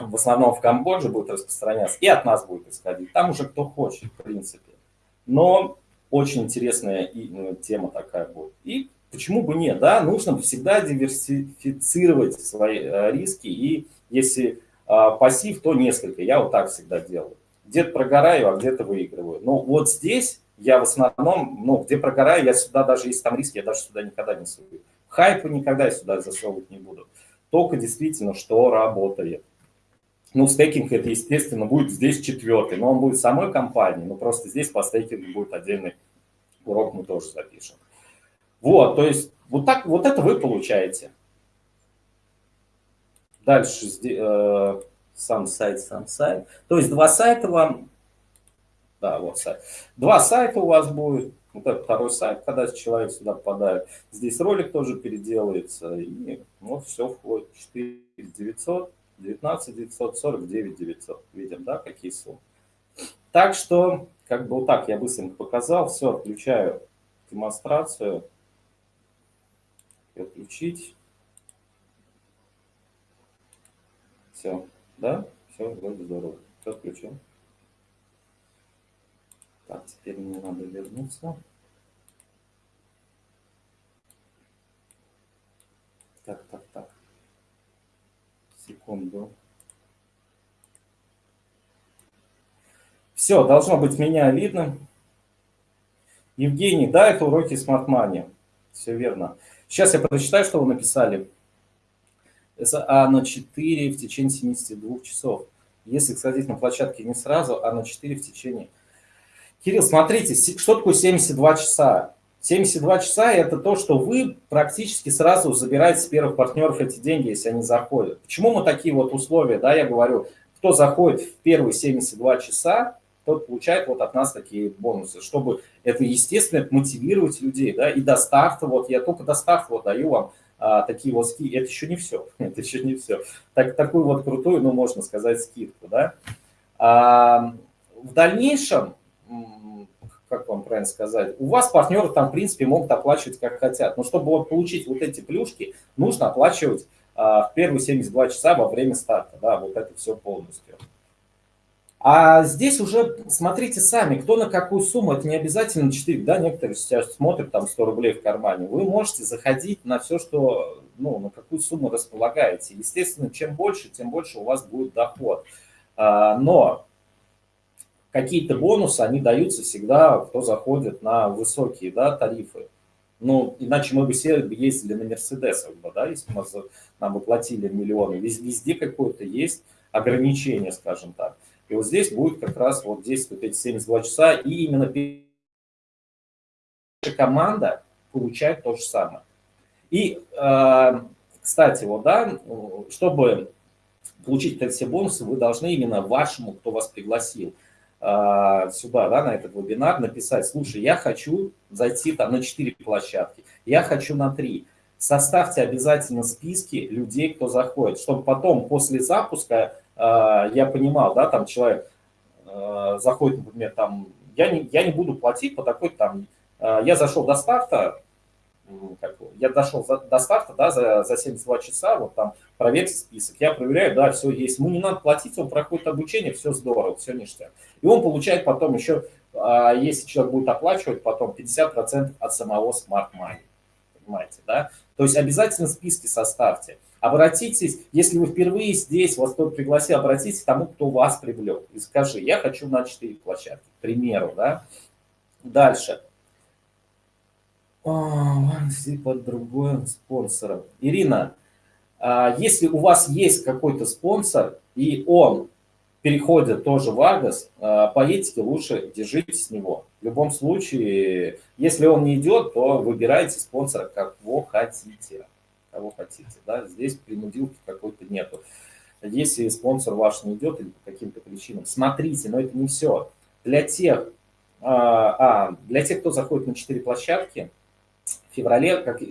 в основном в Камбодже будет распространяться, и от нас будет исходить. Там уже кто хочет, в принципе. Но очень интересная ну, тема такая будет. И почему бы нет, да, нужно всегда диверсифицировать свои э, риски, и если а, пассив, то несколько, я вот так всегда делаю. Где-то прогораю, а где-то выигрываю. Но вот здесь я в основном, ну, где прогораю, я сюда даже, если там риски, я даже сюда никогда не сую. Хайпы никогда я сюда засовывать не буду. Только действительно, что работает. Ну, стейкинг это, естественно, будет здесь четвертый, но он будет самой компании, но просто здесь по стейкингу будет отдельный урок, мы тоже запишем. Вот, то есть вот так, вот это вы получаете. Дальше э, сам сайт, сам сайт. То есть два сайта вам, да, вот сайт. Два сайта у вас будет. Вот это второй сайт, когда человек сюда попадает. Здесь ролик тоже переделается. И вот все входит. 4 900, 19 900, 49 900. Видим, да, какие суммы. Так что, как бы вот так я быстренько показал. Все, отключаю демонстрацию и отключить. Все, да? Все, вроде здорово. Все отключил. Так, теперь мне надо вернуться. Так, так, так. Секунду. Все, должно быть меня видно. Евгений, да, это уроки Smart Money. Все верно. Сейчас я прочитаю, что вы написали. А на 4 в течение 72 часов. Если сходить на площадке не сразу, а на 4 в течение... Кирилл, смотрите, что такое 72 часа? 72 часа – это то, что вы практически сразу забираете с первых партнеров эти деньги, если они заходят. Почему мы такие вот условия, да, я говорю, кто заходит в первые 72 часа, тот получает вот от нас такие бонусы, чтобы это, естественно, мотивировать людей, да, и до старта, вот я только до старта вот даю вам а, такие вот скидки, это еще не все, это еще не все, так, такую вот крутую, ну, можно сказать, скидку, да. А, в дальнейшем, как вам правильно сказать, у вас партнеры там, в принципе, могут оплачивать как хотят, но чтобы вот получить вот эти плюшки, нужно оплачивать а, в первые 72 часа во время старта, да, вот это все полностью. А здесь уже смотрите сами, кто на какую сумму, это не обязательно 4, да, некоторые сейчас смотрят там 100 рублей в кармане. Вы можете заходить на все, что, ну, на какую сумму располагаете. Естественно, чем больше, тем больше у вас будет доход. А, но какие-то бонусы, они даются всегда, кто заходит на высокие, да, тарифы. Ну, иначе мы бы все ездили на Мерседесах, да, если мы, нам бы платили миллионы. Везде какое-то есть ограничение, скажем так. И вот здесь будет как раз вот действовать эти 72 часа, и именно команда получает то же самое. И, э, кстати, вот, да, чтобы получить эти все бонусы, вы должны именно вашему, кто вас пригласил, э, сюда, да, на этот вебинар написать, слушай, я хочу зайти там на 4 площадки, я хочу на 3. Составьте обязательно списки людей, кто заходит, чтобы потом после запуска я понимал, да, там человек а, заходит, например, там, я не, я не буду платить по такой там, а, я зашел до старта, как, я дошел за, до старта, да, за, за 72 часа, вот там проверьте список, я проверяю, да, все есть, ему не надо платить, он проходит обучение, все здорово, все ништяк. И он получает потом еще, а, если человек будет оплачивать, потом 50% от самого Smart Money, понимаете, да? То есть обязательно списки составьте. Обратитесь, если вы впервые здесь, вас кто-то пригласил, обратитесь к тому, кто вас привлек. И скажи, я хочу на 4 площадки, к примеру, да. Дальше. под другой спонсором. Ирина, а если у вас есть какой-то спонсор, и он переходит тоже в а, по этике лучше держитесь с него. В любом случае, если он не идет, то выбирайте спонсора, кого хотите кого хотите. Да? Здесь принудилки какой-то нету. Если спонсор ваш не идет или по каким-то причинам, смотрите, но это не все. Для тех, а, а, для тех, кто заходит на 4 площадки, в феврале, как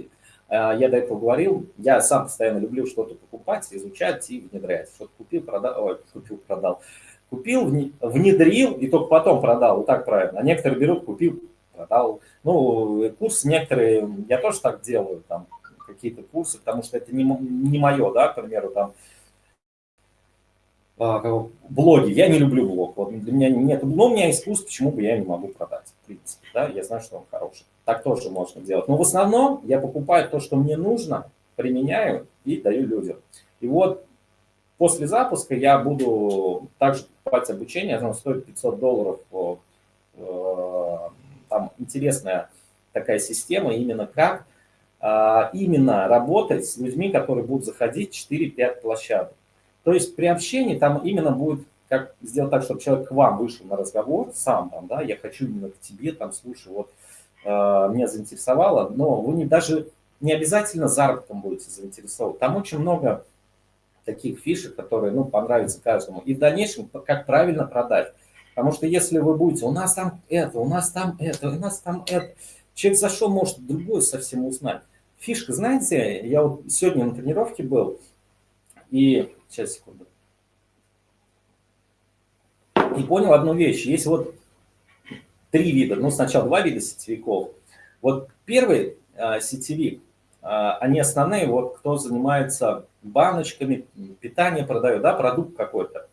а, я до этого говорил, я сам постоянно люблю что-то покупать, изучать и внедрять. Что-то купил, продал, ой, купил, продал. Купил, внедрил и только потом продал, вот так правильно. А некоторые берут, купил, продал. Ну, курс некоторые, я тоже так делаю, там, какие-то курсы, потому что это не, не мое, да, к примеру, там, а, блоги. Я не люблю блог. Вот для меня нет. Но у меня есть курс, почему бы я не могу продать. В принципе, да, я знаю, что он хороший. Так тоже можно делать. Но в основном я покупаю то, что мне нужно, применяю и даю людям. И вот после запуска я буду также покупать обучение. Оно стоит 500 долларов. Э, там интересная такая система, именно как именно работать с людьми, которые будут заходить 4-5 площадок. То есть при общении там именно будет как сделать так, чтобы человек к вам вышел на разговор сам, там, да, я хочу именно к тебе, там, слушай, вот, э, меня заинтересовало, но вы не, даже не обязательно заработком будете заинтересованы. Там очень много таких фишек, которые, ну, понравятся каждому. И в дальнейшем, как правильно продать. Потому что если вы будете, у нас там это, у нас там это, у нас там это, человек зашел, может другое совсем узнать. Фишка, знаете, я вот сегодня на тренировке был, и, сейчас, секунду, и понял одну вещь. Есть вот три вида, ну, сначала два вида сетевиков. Вот первый а, сетевик, а, они основные, вот кто занимается баночками, питание продает, да, продукт какой-то.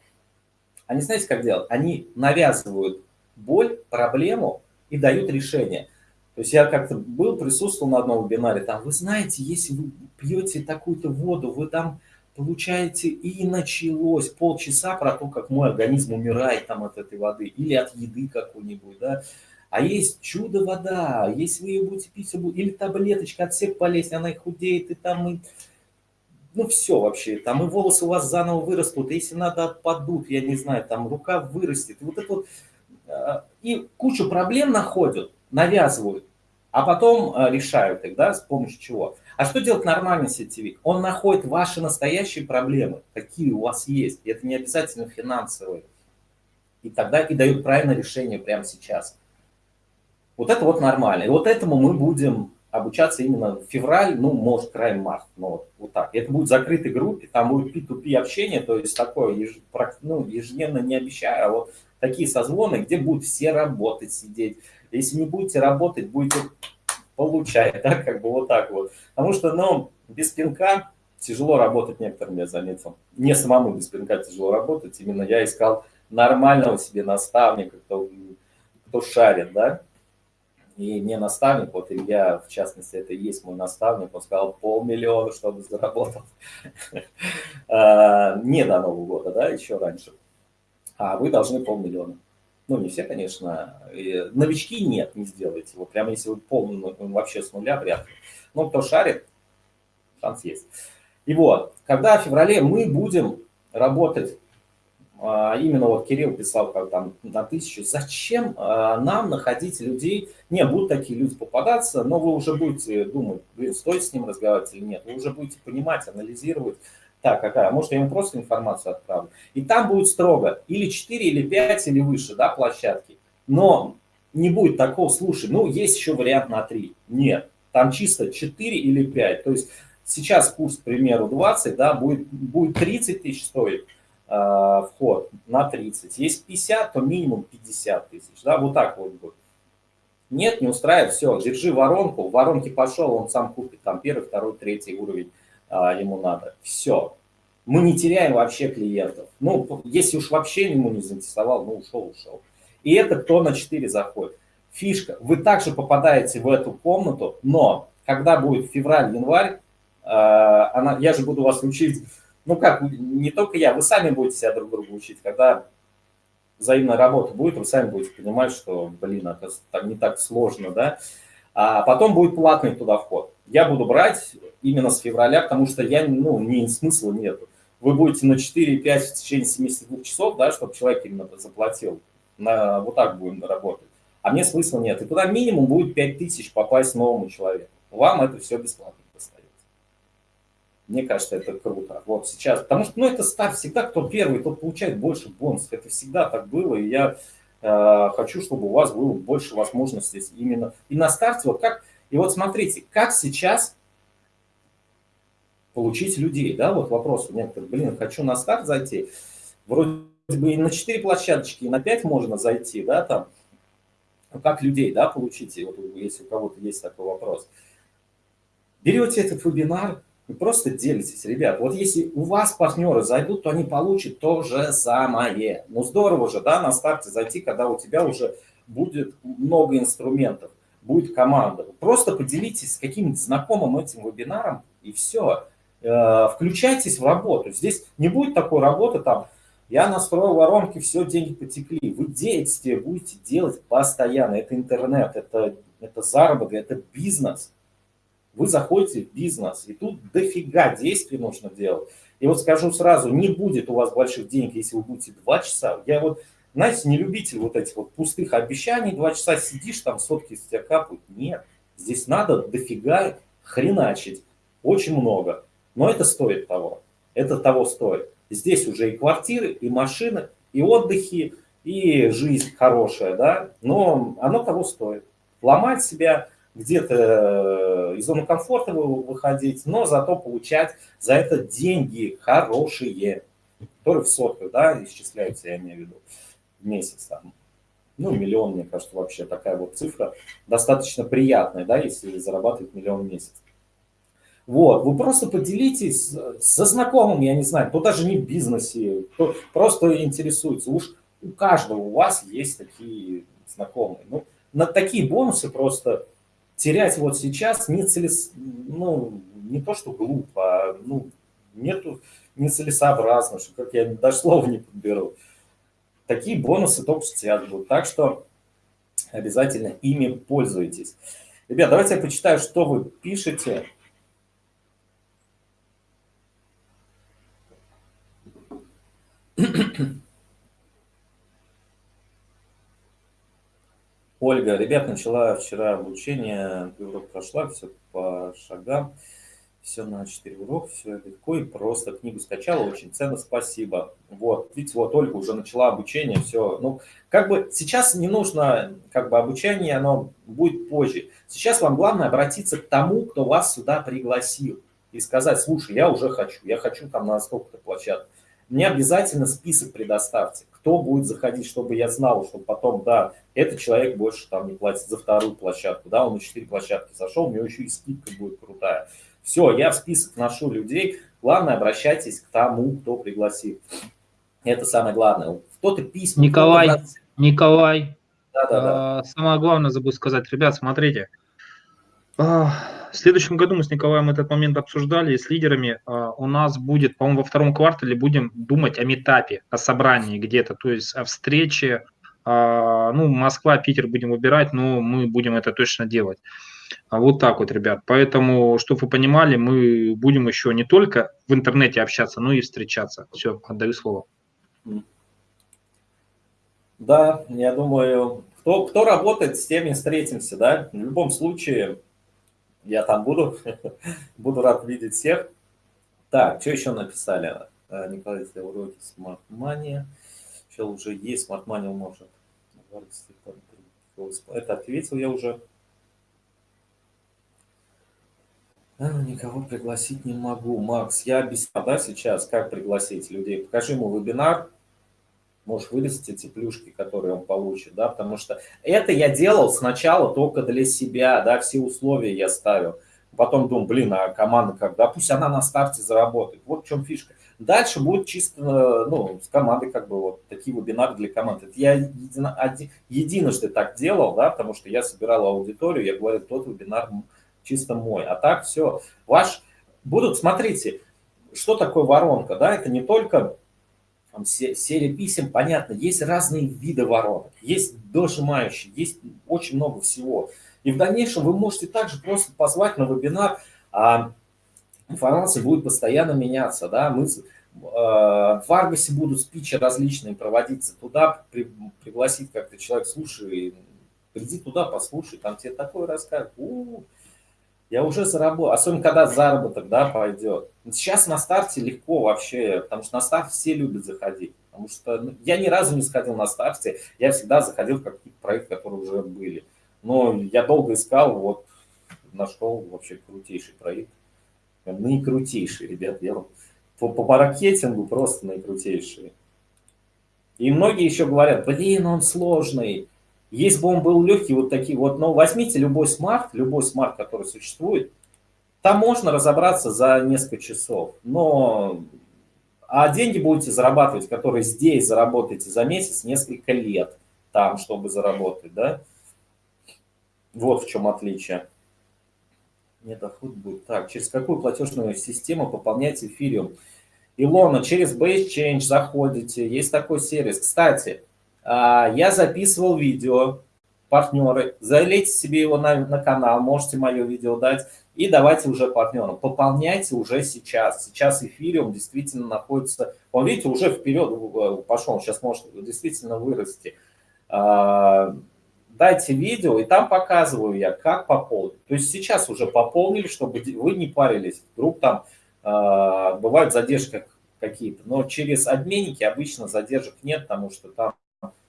Они знаете, как делают? Они навязывают боль, проблему и дают решение. То есть я как-то был, присутствовал на одном вебинаре, там, вы знаете, если вы пьете такую-то воду, вы там получаете, и началось полчаса про то, как мой организм умирает там от этой воды, или от еды какой-нибудь, да. А есть чудо-вода, если вы ее будете пить, или таблеточка от всех болезней, она и худеет, и там, и... ну все вообще, там и волосы у вас заново вырастут, если надо отпадут, я не знаю, там рука вырастет, вот это вот, а, и кучу проблем находят, навязывают а потом э, решают их, да, с помощью чего. А что делает нормальный сетевик? Он находит ваши настоящие проблемы, какие у вас есть, и это не обязательно финансовые. И тогда и дают правильное решение прямо сейчас. Вот это вот нормально. И вот этому мы будем обучаться именно в февраль, ну, может, край март, но вот, вот так. Это будет в закрытой группе, там будет P2P общение, то есть такое еж, ну, ежедневно не обещаю, а вот такие созвоны, где будут все работать, сидеть, если не будете работать, будете получать, да, как бы вот так вот. Потому что, ну, без пинка тяжело работать некоторым, я заметил. Не самому без пинка тяжело работать, именно я искал нормального себе наставника, кто, кто шарит, да. И мне наставник, вот Илья, в частности, это и есть мой наставник, он сказал полмиллиона, чтобы заработал. А, не до Нового года, да, еще раньше. А вы должны полмиллиона. Ну, не все, конечно. Новички нет, не сделайте. Вот прямо если вы полный, ну, вообще с нуля, вряд ли. Ну, кто шарит, шанс есть. И вот, когда в феврале мы будем работать, а, именно вот Кирилл писал как там на тысячу, зачем а, нам находить людей, не, будут такие люди попадаться, но вы уже будете думать, стоит с ним разговаривать или нет, вы уже будете понимать, анализировать, так, какая? Может, я ему просто информацию отправлю. И там будет строго или 4, или 5, или выше, да, площадки. Но не будет такого, слушай, ну, есть еще вариант на 3. Нет, там чисто 4 или 5. То есть сейчас курс, к примеру, 20, да, будет, будет 30 тысяч стоить э, вход на 30. Есть 50, то минимум 50 тысяч, да, вот так вот будет. Нет, не устраивает, все, держи воронку, в воронке пошел, он сам купит, там первый, второй, третий уровень а, ему надо. Все. Мы не теряем вообще клиентов. Ну, если уж вообще ему не заинтересовал, ну, ушел, ушел. И это кто на 4 заходит. Фишка, вы также попадаете в эту комнату, но когда будет февраль-январь, а, она, я же буду вас учить, ну как, не только я, вы сами будете себя друг друга учить, когда взаимная работа будет, вы сами будете понимать, что, блин, это так, не так сложно, да. А потом будет платный туда вход. Я буду брать именно с февраля, потому что я, ну, не смысла нету. Вы будете на 4-5 в течение 72 часов, да, чтобы человек именно заплатил. На, вот так будем работать. А мне смысла нет. И туда минимум будет 5 тысяч попасть новому человеку. Вам это все бесплатно достается. Мне кажется, это круто. Вот сейчас, потому что, ну, это старт всегда, кто первый, тот получает больше бонусов. Это всегда так было, и я хочу, чтобы у вас было больше возможностей именно и на старте. Вот как, и вот смотрите, как сейчас получить людей, да, вот вопрос у некоторых, блин, хочу на старт зайти, вроде бы и на 4 площадочки, и на 5 можно зайти, да, там, как людей, да, получить, вот если у кого-то есть такой вопрос. Берете этот вебинар, вы просто делитесь, ребят. Вот если у вас партнеры зайдут, то они получат то же самое. Ну здорово же, да, на старте зайти, когда у тебя уже будет много инструментов, будет команда. Просто поделитесь с каким-нибудь знакомым этим вебинаром и все. Э, включайтесь в работу. Здесь не будет такой работы там, я настроил воронки, все, деньги потекли. Вы действия будете делать постоянно. Это интернет, это, это заработок, это бизнес вы заходите в бизнес, и тут дофига действий нужно делать. И вот скажу сразу, не будет у вас больших денег, если вы будете два часа. Я вот, знаете, не любитель вот этих вот пустых обещаний, два часа сидишь, там сотки из тебя капают. Нет, здесь надо дофига хреначить, очень много. Но это стоит того, это того стоит. Здесь уже и квартиры, и машины, и отдыхи, и жизнь хорошая, да, но оно того стоит. Ломать себя где-то э, из зоны комфорта выходить, но зато получать за это деньги хорошие, которые в сотках, да, исчисляются, я имею в виду, в месяц там. Ну, миллион, мне кажется, вообще такая вот цифра достаточно приятная, да, если зарабатывать миллион в месяц. Вот, вы просто поделитесь со знакомым, я не знаю, кто даже не в бизнесе, кто просто интересуется. Уж у каждого у вас есть такие знакомые. Ну, на такие бонусы просто терять вот сейчас не целес... ну, не то, что глупо, а ну, нету нецелесообразно, что как я даже слова не подберу. Такие бонусы только сейчас будут. Так что обязательно ими пользуйтесь. Ребят, давайте я почитаю, что вы пишете. Ольга, ребят, начала вчера обучение, урок прошла, все по шагам, все на 4 урока, все легко и просто. Книгу скачала, очень ценно, спасибо. Вот, видите, вот Ольга уже начала обучение, все. Ну, как бы сейчас не нужно, как бы обучение, оно будет позже. Сейчас вам главное обратиться к тому, кто вас сюда пригласил. И сказать, слушай, я уже хочу, я хочу там на столько-то площадок. Мне обязательно список предоставьте кто будет заходить, чтобы я знал, чтобы потом, да, этот человек больше там не платит за вторую площадку, да, он на четыре площадки зашел, у него еще и скидка будет крутая. Все, я в список ношу людей, главное, обращайтесь к тому, кто пригласит. Это самое главное. Кто-то письма... Николай, кто Николай, да, да, да. самое главное забыл сказать, ребят, смотрите, а, в следующем году мы с Николаем этот момент обсуждали с лидерами. А, у нас будет, по-моему, во втором квартале будем думать о метапе, о собрании где-то, то есть о встрече. А, ну, Москва, Питер будем выбирать, но мы будем это точно делать. Вот так вот, ребят. Поэтому, чтобы вы понимали, мы будем еще не только в интернете общаться, но и встречаться. Все, отдаю слово. Да, я думаю, кто, кто работает, с теми встретимся, да. В любом случае, я там буду. буду рад видеть всех. Так, что еще написали? Э, Николай, если уроки Smart Money. Сейчас уже есть Smart Money, может. Это ответил я уже. А, никого пригласить не могу. Макс, я объяснял, да, сейчас, как пригласить людей. Покажи ему вебинар. Можешь вырастить эти плюшки, которые он получит, да, потому что это я делал сначала только для себя, да, все условия я ставил. Потом думал, блин, а команда как, да, пусть она на старте заработает. Вот в чем фишка. Дальше будет чисто, ну, с командой как бы вот такие вебинары для команд. Это я едино, один, единожды так делал, да, потому что я собирал аудиторию, я говорю, тот вебинар чисто мой. А так все, ваш, будут, смотрите, что такое воронка, да, это не только там, серия писем, понятно, есть разные виды воронок, есть дожимающие, есть очень много всего. И в дальнейшем вы можете также просто позвать на вебинар, а информация будет постоянно меняться. Да? Мы, э, в Аргосе будут спичи различные проводиться туда, при, пригласить как-то человек, слушай, приди туда, послушай, там тебе такое расскажут. У -у -у, я уже заработал, особенно когда заработок да, пойдет. Сейчас на старте легко вообще, потому что на старт все любят заходить. Потому что ну, я ни разу не сходил на старте, я всегда заходил в какие-то проекты, которые уже были. Но я долго искал, вот нашел вообще крутейший проект. Наикрутейший, ребят, я по, по маркетингу просто наикрутейший. И многие еще говорят, блин, он сложный. Если бы он был легкий, вот такие вот, но возьмите любой смарт, любой смарт, который существует, там можно разобраться за несколько часов. Но а деньги будете зарабатывать, которые здесь заработаете за месяц, несколько лет там, чтобы заработать, да? Вот в чем отличие. Нет, доход будет. Так, через какую платежную систему пополнять эфириум? Илона, через Base Change заходите, есть такой сервис. Кстати, а, я записывал видео, партнеры, залейте себе его на, на канал, можете мое видео дать, и давайте уже партнерам. Пополняйте уже сейчас. Сейчас эфириум действительно находится, он, видите, уже вперед э, пошел, сейчас может действительно вырасти. А, дайте видео, и там показываю я, как пополнить. То есть сейчас уже пополнили, чтобы вы не парились. Вдруг там э, бывают задержки какие-то, но через обменники обычно задержек нет, потому что там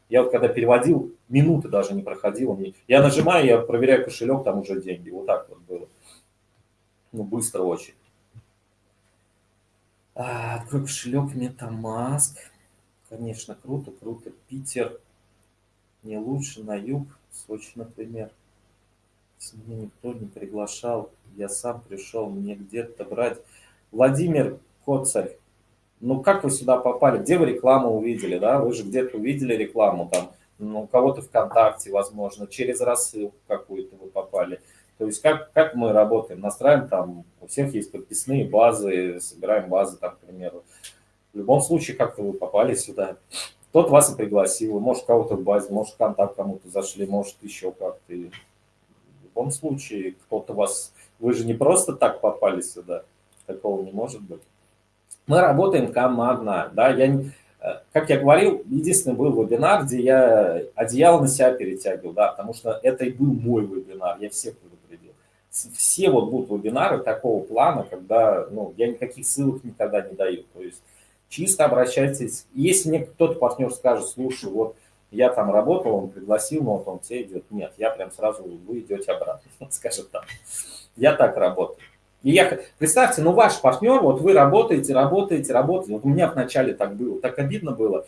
я вот когда переводил, минуты даже не проходило. Я нажимаю, я проверяю кошелек, там уже деньги. Вот так вот было. Ну, быстро очень. А, открой кошелек MetaMask. Конечно, круто, круто. Питер не лучше на юг. Сочи, например. Меня никто не приглашал, я сам пришел, мне где-то брать. Владимир Коцарь, ну как вы сюда попали? Где вы рекламу увидели, да? Вы же где-то увидели рекламу там, ну, у кого-то ВКонтакте, возможно, через рассылку какую-то вы попали. То есть как, как мы работаем? Настраиваем там, у всех есть подписные базы, собираем базы там, к примеру. В любом случае, как-то вы попали сюда. Тот вас и пригласил, может, кого-то в базе, может, контакт кому-то зашли, может, еще как-то. В любом случае, кто-то вас... Вы же не просто так попали сюда, такого не может быть. Мы работаем командно, да, я, э, как я говорил, единственный был вебинар, где я одеяло на себя перетягивал, да, потому что это и был мой вебинар, я всех. Все вот будут вебинары такого плана, когда, ну, я никаких ссылок никогда не даю, то есть чисто обращайтесь. Если мне кто-то партнер скажет, слушай, вот я там работал, он пригласил, но вот он тебе идет. Нет, я прям сразу, вы идете обратно, скажет так. Я так работаю. И я, представьте, ну ваш партнер, вот вы работаете, работаете, работаете. Вот у меня вначале так было, так обидно было.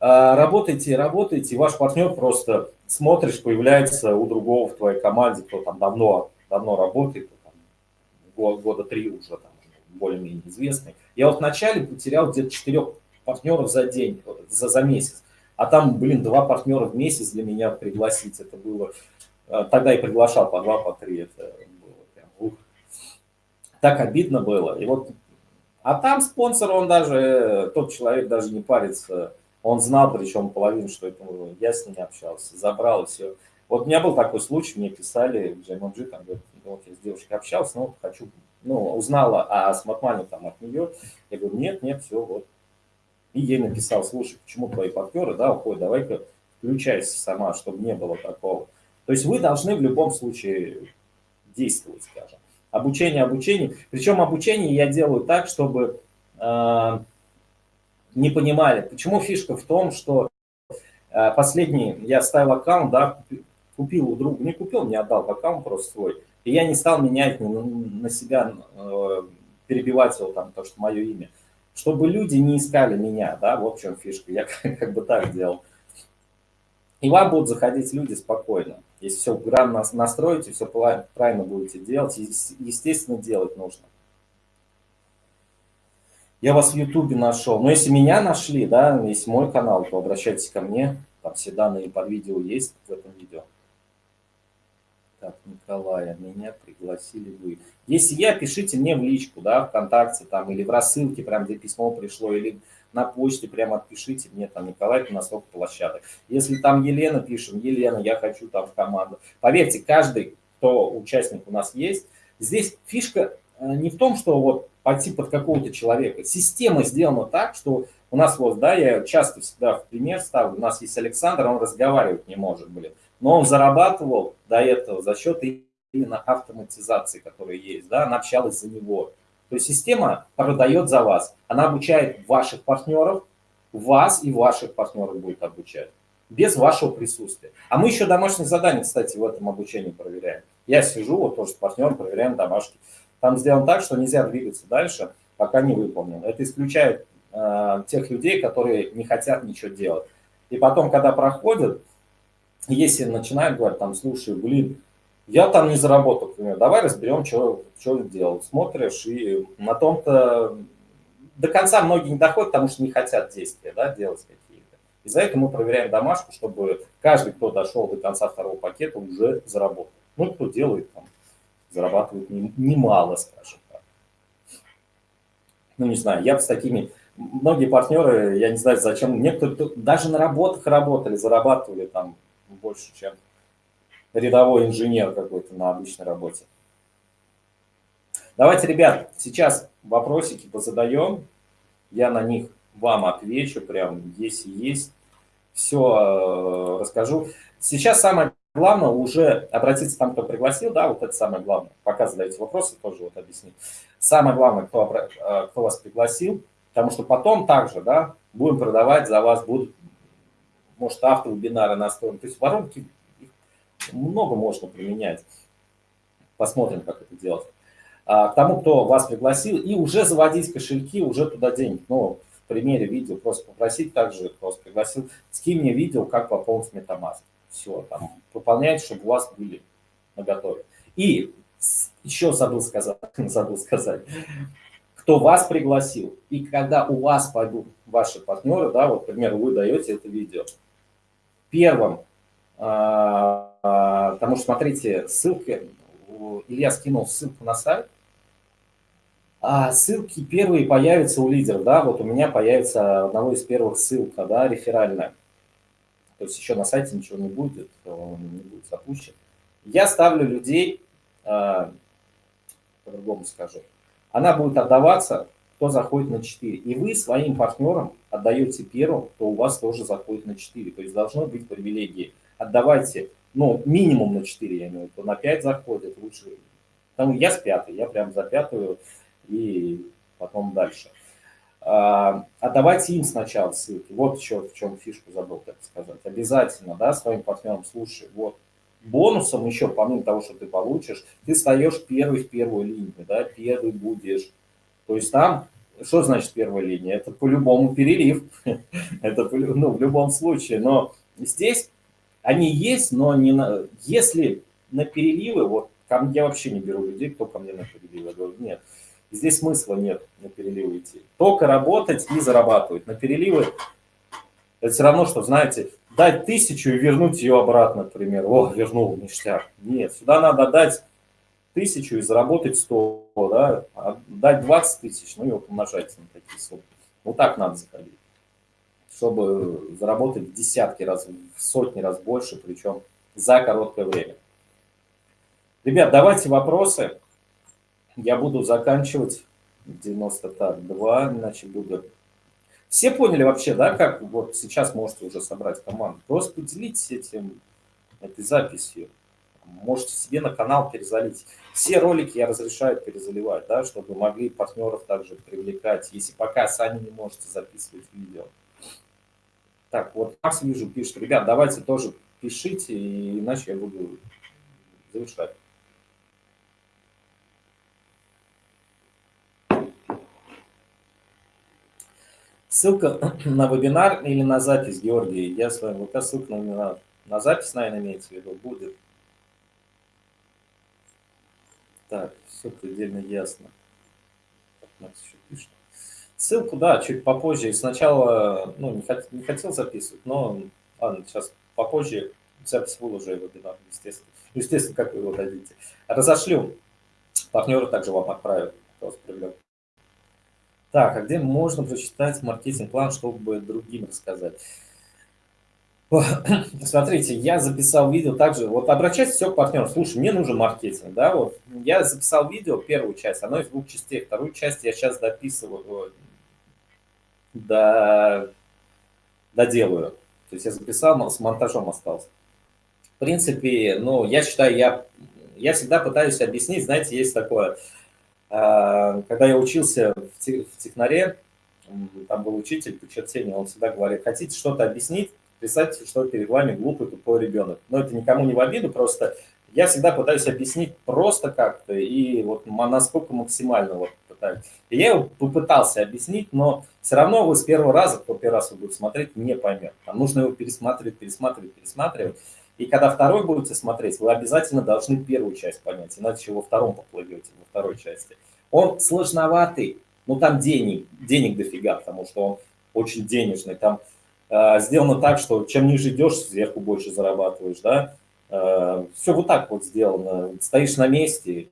А, работаете, работаете, и ваш партнер просто смотришь, появляется у другого в твоей команде, кто там давно, давно работает, там, год, года три уже там более-менее известный. Я вот вначале потерял где-то четырех партнеров за день, за, за месяц. А там, блин, два партнера в месяц для меня пригласить, это было... Э, тогда я приглашал по два, по три, это было прям, ух. Так обидно было. И вот, а там спонсор, он даже, тот человек даже не парится, он знал, причем половину, что это я с ним общался, забрал и все. Вот у меня был такой случай, мне писали в там, ну, вот я с девушкой общался, но хочу ну, узнала о Смартмане там от нее, я говорю, нет, нет, все, вот. И ей написал, слушай, почему твои партнеры, да, уходят, давай-ка включайся сама, чтобы не было такого. То есть вы должны в любом случае действовать, скажем. Обучение, обучение. Причем обучение я делаю так, чтобы э, не понимали. Почему фишка в том, что э, последний, я ставил аккаунт, да, купил у друга, не купил, не отдал аккаунт просто свой. И я не стал менять на себя, э, перебивать его там, то, что мое имя. чтобы люди не искали меня, да, в чем фишка, я как бы так делал. И вам будут заходить люди спокойно. Если все грамотно настроите, все правильно будете делать, естественно, делать нужно. Я вас в Ютубе нашел. Но если меня нашли, да, если мой канал, то обращайтесь ко мне. Там все данные под видео есть в этом видео. Так, Николая, меня пригласили вы. Если я, пишите мне в личку, да, ВКонтакте там, или в рассылке, прям где письмо пришло, или на почте прямо отпишите мне, там, Николай, на столько площадок. Если там Елена, пишем, Елена, я хочу там в команду. Поверьте, каждый, кто участник у нас есть, здесь фишка э, не в том, что вот пойти под какого-то человека. Система сделана так, что у нас вот, да, я часто всегда в пример ставлю, у нас есть Александр, он разговаривать не может, блин. Но он зарабатывал до этого за счет именно автоматизации, которая есть, да, она общалась за него. То есть система продает за вас, она обучает ваших партнеров, вас и ваших партнеров будет обучать, без вашего присутствия. А мы еще домашние задания, кстати, в этом обучении проверяем. Я сижу, вот тоже с партнером проверяем домашки. Там сделано так, что нельзя двигаться дальше, пока не выполнено. Это исключает э, тех людей, которые не хотят ничего делать. И потом, когда проходят, если начинают говорить, там, слушай, блин, я там не заработал, например, давай разберем, что, что делал. Смотришь, и на том-то до конца многие не доходят, потому что не хотят действия да, делать какие-то. И за это мы проверяем домашку, чтобы каждый, кто дошел до конца второго пакета, уже заработал. Ну, кто делает, там, зарабатывает немало, скажем так. Ну, не знаю, я с такими... Многие партнеры, я не знаю, зачем, некоторые даже на работах работали, зарабатывали там больше, чем рядовой инженер какой-то на обычной работе. Давайте, ребят, сейчас вопросики позадаем. Я на них вам отвечу, прям если есть. Все э, расскажу. Сейчас самое главное уже обратиться там, кто пригласил, да, вот это самое главное. Пока задаете вопросы, тоже вот объясню. Самое главное, кто, э, кто вас пригласил, потому что потом также, да, будем продавать за вас, будут, может, автовебинары настроены. То есть воронки много можно применять. Посмотрим, как это делать. А, к тому, кто вас пригласил, и уже заводить кошельки, уже туда денег. Ну, в примере видео просто попросить также, кто вас пригласил, скинь мне видео, как пополнить MetaMask. Все, там, пополняйте, чтобы у вас были на готове. И еще забыл сказать, забыл сказать, кто вас пригласил, и когда у вас пойдут ваши партнеры, да, вот, к примеру, вы даете это видео, первым а, а, потому что, смотрите, ссылки, Илья скинул ссылку на сайт, а ссылки первые появятся у лидеров, да, вот у меня появится одного из первых ссылка, да, реферальная. То есть еще на сайте ничего не будет, он не будет запущен. Я ставлю людей, а, по-другому скажу, она будет отдаваться, кто заходит на 4. И вы своим партнерам отдаете первым, кто у вас тоже заходит на 4. То есть должны быть привилегии отдавайте, ну, минимум на 4, я имею в виду, на 5 заходит, лучше. Там я с пятой, я прям за пятую и потом дальше. А, отдавайте им сначала ссылки. Вот еще в чем фишку забыл, так сказать. Обязательно, да, своим партнерам, слушай, вот бонусом еще, помимо того, что ты получишь, ты встаешь первый в первую линию, да, первый будешь. То есть там, что значит первая линия? Это по-любому перерыв, это ну, в любом случае, но здесь они есть, но не на... если на переливы, вот мне, я вообще не беру людей, кто ко мне на переливы. Я говорю, нет, здесь смысла нет на переливы идти. Только работать и зарабатывать. На переливы это все равно, что, знаете, дать тысячу и вернуть ее обратно, например. О, вернул, ништяк. Нет, сюда надо дать тысячу и заработать 100, да, дать 20 тысяч, ну и умножать на такие суммы. Вот так надо заходить чтобы заработать в десятки раз, в сотни раз больше, причем за короткое время. Ребят, давайте вопросы. Я буду заканчивать 92, иначе буду... Все поняли вообще, да, как вот сейчас можете уже собрать команду? Просто поделитесь этим, этой записью. Можете себе на канал перезалить. Все ролики я разрешаю перезаливать, да, чтобы могли партнеров также привлекать, если пока сами не можете записывать видео. Так, вот Макс вижу, пишет, ребят, давайте тоже пишите, иначе я буду завершать. Ссылка на вебинар или на запись, Георгий. Я с вами ВК ссылка на, на запись, наверное, имеется в виду, будет. Так, все предельно ясно. Макс еще пишет. Ссылку, да, чуть попозже. Сначала, ну, не, хот, не хотел записывать, но, ладно, сейчас попозже запись выложу вебинар, естественно. Естественно, как вы его дадите. Разошлю. Партнеры также вам отправят. Так, а где можно прочитать маркетинг-план, чтобы другим рассказать? Смотрите, я записал видео также, вот обращайтесь все к партнерам, слушай, мне нужен маркетинг, да, вот, я записал видео, первую часть, оно из двух частей, вторую часть я сейчас дописываю, до, доделаю, то есть я записал, но с монтажом остался. В принципе, ну, я считаю, я, я всегда пытаюсь объяснить, знаете, есть такое, а, когда я учился в технаре, там был учитель по чертению, он всегда говорит, хотите что-то объяснить, представьте, что перед вами глупый тупой ребенок. Но это никому не в обиду, просто я всегда пытаюсь объяснить просто как-то и вот насколько максимально вот пытаюсь. И я его попытался объяснить, но все равно вы с первого раза, кто первый раз вы будете смотреть, не поймет. Там нужно его пересматривать, пересматривать, пересматривать. И когда второй будете смотреть, вы обязательно должны первую часть понять, иначе во втором поплывете, во второй части. Он сложноватый, но там денег, денег дофига, потому что он очень денежный. Там сделано так, что чем ниже идешь, сверху больше зарабатываешь, да. Э, все вот так вот сделано. Стоишь на месте,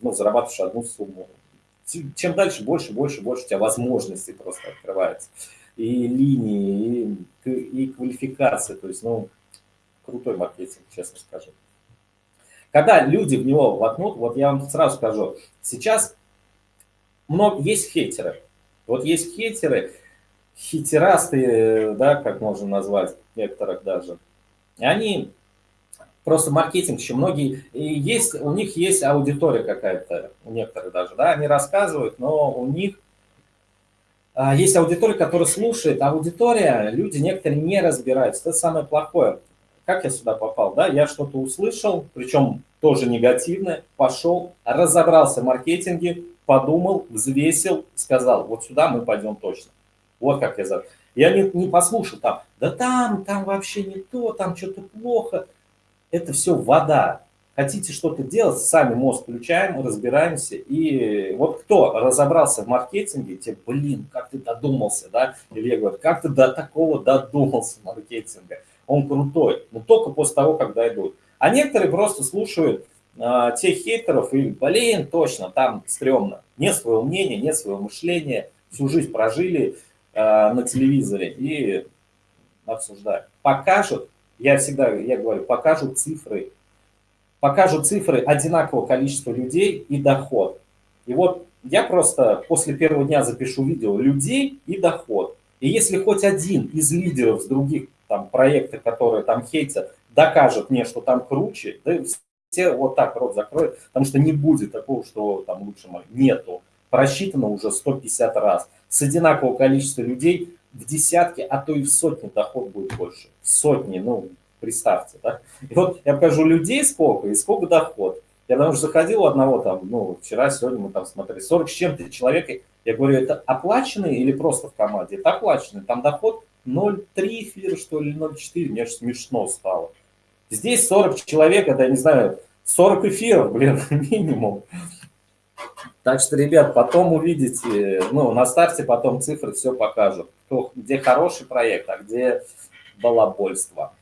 ну, зарабатываешь одну сумму. Чем дальше, больше, больше, больше у тебя возможностей просто открывается. И линии, и, и квалификация. То есть, ну, крутой маркетинг, честно скажу. Когда люди в него воткнут, вот я вам сразу скажу, сейчас много, есть хейтеры. Вот есть хейтеры, хитерасты, да, как можно назвать, некоторых даже. Они просто маркетинг еще многие, и есть, у них есть аудитория какая-то, у некоторых даже, да, они рассказывают, но у них а, есть аудитория, которая слушает, аудитория, люди некоторые не разбираются, это самое плохое. Как я сюда попал, да, я что-то услышал, причем тоже негативное, пошел, разобрался в маркетинге, подумал, взвесил, сказал, вот сюда мы пойдем точно. Вот как я за. Я не, не послушал там, да там, там вообще не то, там что-то плохо. Это все вода. Хотите что-то делать, сами мозг включаем, разбираемся. И вот кто разобрался в маркетинге, те, блин, как ты додумался, да? Или я как ты до такого додумался маркетинга? он крутой, но только после того, как дойдут. А некоторые просто слушают а, тех хейтеров и, блин, точно, там стрёмно. Нет своего мнения, нет своего мышления, всю жизнь прожили на телевизоре и обсуждают. Покажут, я всегда, я говорю, покажут цифры, покажут цифры одинакового количества людей и доход. И вот я просто после первого дня запишу видео людей и доход. И если хоть один из лидеров с других там проекты, которые там хейтят, докажут мне, что там круче, да все вот так рот закроют, потому что не будет такого, что там лучше нету. Просчитано уже 150 раз. С одинакового количества людей в десятки, а то и в сотни доход будет больше. Сотни, ну, представьте, да. И вот я покажу людей сколько и сколько доход. Я потому что заходил у одного там, ну, вчера, сегодня мы там смотрели, 40 с чем-то человек. Я говорю, это оплаченный или просто в команде? Это оплаченный. Там доход 0,3 эфира, что ли, 0,4, мне аж смешно стало. Здесь 40 человек, это, я не знаю, 40 эфиров, блин, минимум. Так что, ребят, потом увидите, ну, на старте потом цифры все покажут, кто, где хороший проект, а где балабольство.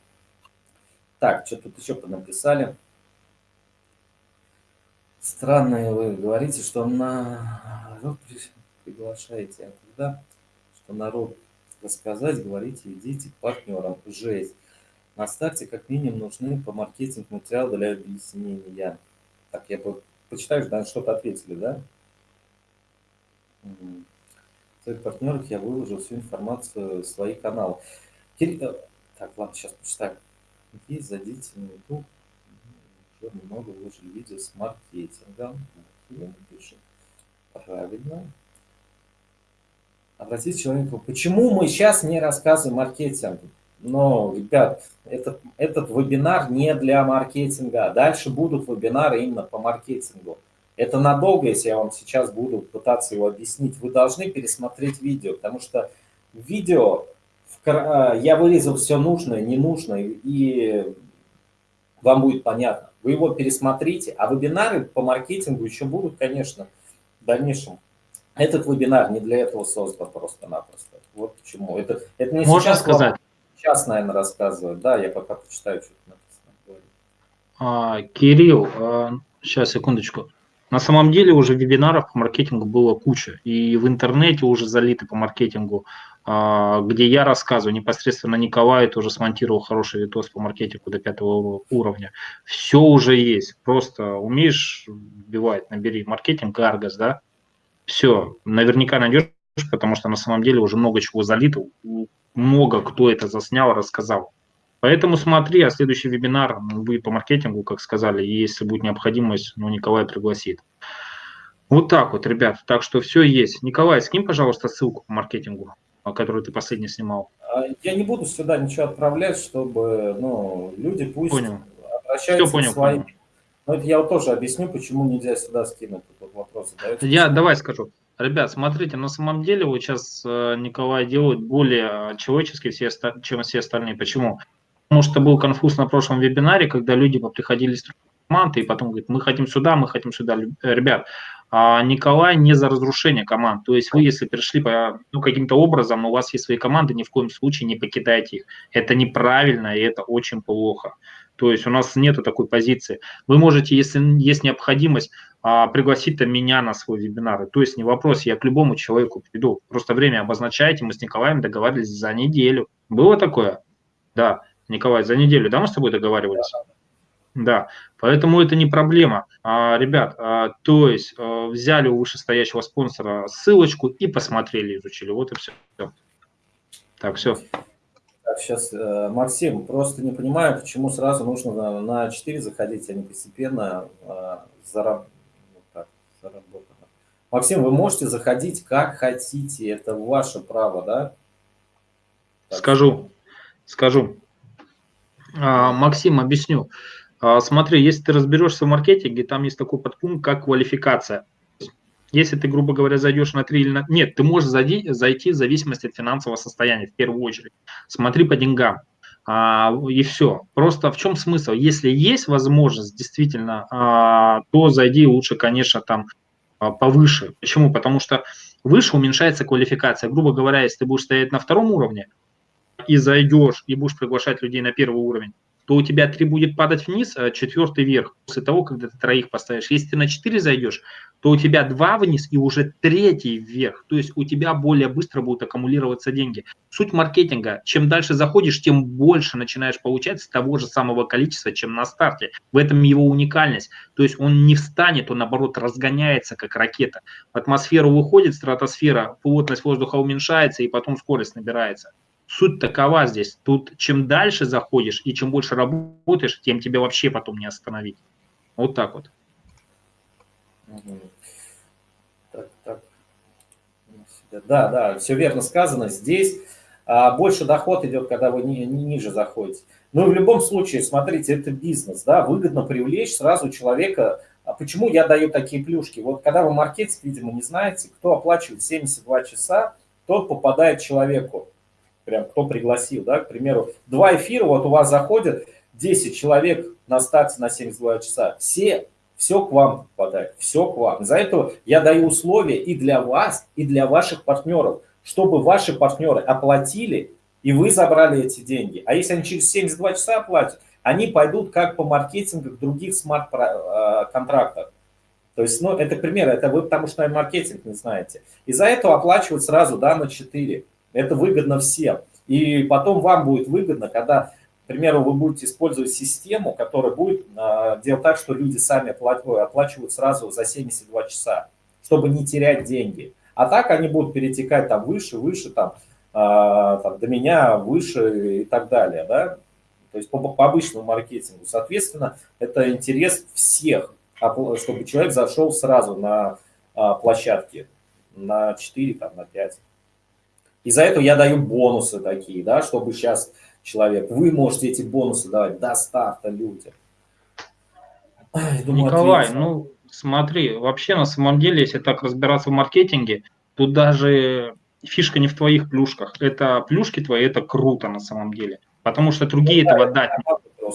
Так, что тут еще написали? Странно вы говорите, что на народ приглашаете, а когда, что народ рассказать, говорите, идите к партнерам. Жесть. На старте как минимум нужны по маркетинг материал для объяснения. Так, я по... почитаю, да, что-то ответили, да? В своих партнерах я выложил всю информацию в свои каналы. Э, так, ладно, сейчас почитаю. Есть, зайдите на YouTube. Уже много выложили видео с маркетингом. Правильно обратиться к человеку, почему мы сейчас не рассказываем маркетинг? Но, ребят, этот, этот вебинар не для маркетинга. Дальше будут вебинары именно по маркетингу. Это надолго, если я вам сейчас буду пытаться его объяснить. Вы должны пересмотреть видео, потому что видео а, я вырезал все нужное, ненужное, и вам будет понятно. Вы его пересмотрите, а вебинары по маркетингу еще будут, конечно, в дальнейшем. Этот вебинар не для этого создан просто-напросто. Вот почему. Это, это не Можно сейчас сказать? Вам, сейчас, наверное, рассказывают. Да, я пока почитаю, что написано. А, Кирилл, а, сейчас, секундочку. На самом деле уже вебинаров по маркетингу было куча, и в интернете уже залиты по маркетингу, а, где я рассказываю, непосредственно Николай тоже смонтировал хороший видос по маркетингу до пятого уровня. Все уже есть, просто умеешь вбивать, набери маркетинг, Аргас, да, все, наверняка найдешь, потому что на самом деле уже много чего залито, много кто это заснял, рассказал. Поэтому смотри, а следующий вебинар будет по маркетингу, как сказали, и если будет необходимость, ну, Николай пригласит. Вот так вот, ребят. Так что все есть. Николай, скинь, пожалуйста, ссылку по маркетингу, которую ты последний снимал. А, я не буду сюда ничего отправлять, чтобы ну, люди пусть понял. обращаются все понял, к своим. Понял. Но это я вот тоже объясню, почему нельзя сюда скинуть. Тут вопрос Я давай скажу. Ребят, смотрите, на самом деле вот сейчас э, Николай делает более человечески, все, чем все остальные. Почему? Потому что был конфуз на прошлом вебинаре, когда люди приходили с команды и потом говорят, мы хотим сюда, мы хотим сюда. Ребят, а Николай не за разрушение команд. То есть вы, если пришли по, ну, каким-то образом, у вас есть свои команды, ни в коем случае не покидайте их. Это неправильно и это очень плохо. То есть у нас нет такой позиции. Вы можете, если есть необходимость, а, пригласить меня на свой вебинар. То есть не вопрос, я к любому человеку приду. Просто время обозначайте, мы с Николаем договаривались за неделю. Было такое? Да. Николай, за неделю, да, мы с тобой договаривались? Да, поэтому это не проблема. А, ребят, а, то есть а, взяли у вышестоящего спонсора ссылочку и посмотрели, изучили. Вот и все. Так, все. Так, сейчас, э, Максим, просто не понимаю, почему сразу нужно на 4 заходить, а не постепенно э, зараб... вот так, заработано. Максим, вы можете заходить как хотите, это ваше право, да? Так. Скажу, скажу. А, Максим, объясню. А, смотри, если ты разберешься в маркетинге, там есть такой подпункт, как квалификация. Если ты, грубо говоря, зайдешь на 3 или на... Нет, ты можешь зайти, зайти в зависимости от финансового состояния, в первую очередь. Смотри по деньгам. А, и все. Просто в чем смысл? Если есть возможность, действительно, а, то зайди лучше, конечно, там а, повыше. Почему? Потому что выше уменьшается квалификация. Грубо говоря, если ты будешь стоять на втором уровне, и зайдешь, и будешь приглашать людей на первый уровень, то у тебя три будет падать вниз, а четвертый вверх после того, когда ты троих поставишь. Если ты на четыре зайдешь, то у тебя два вниз и уже третий вверх. То есть у тебя более быстро будут аккумулироваться деньги. Суть маркетинга, чем дальше заходишь, тем больше начинаешь получать с того же самого количества, чем на старте. В этом его уникальность. То есть он не встанет, он наоборот разгоняется, как ракета. В атмосферу выходит стратосфера, плотность воздуха уменьшается и потом скорость набирается. Суть такова здесь. Тут чем дальше заходишь и чем больше работаешь, тем тебя вообще потом не остановить. Вот так вот. Так, так. Да, да, все верно сказано. Здесь а, больше доход идет, когда вы ни, ни, ниже заходите. Ну и в любом случае, смотрите, это бизнес, да, выгодно привлечь сразу человека. А почему я даю такие плюшки? Вот когда вы маркетинг, видимо, не знаете, кто оплачивает 72 часа, тот попадает человеку прям кто пригласил, да, к примеру, два эфира, вот у вас заходят 10 человек на старте на 72 часа, все, все к вам попадает, все к вам. За это я даю условия и для вас, и для ваших партнеров, чтобы ваши партнеры оплатили, и вы забрали эти деньги. А если они через 72 часа оплатят, они пойдут как по маркетингу других смарт-контрактов. Э, То есть, ну, это пример, это вы потому что маркетинг не знаете. И за это оплачивают сразу, да, на 4. Это выгодно всем. И потом вам будет выгодно, когда, к примеру, вы будете использовать систему, которая будет э, делать так, что люди сами оплачивают сразу за 72 часа, чтобы не терять деньги. А так они будут перетекать там выше, выше, там, э, там до меня, выше и так далее, да. То есть по, по обычному маркетингу. Соответственно, это интерес всех, чтобы человек зашел сразу на а, площадке на 4, там, на 5. И за это я даю бонусы такие, да, чтобы сейчас человек, вы можете эти бонусы давать до старта людям. Думаю, Николай, ответил. ну смотри, вообще на самом деле, если так разбираться в маркетинге, тут даже фишка не в твоих плюшках. Это плюшки твои, это круто на самом деле. Потому что другие ну, этого дать не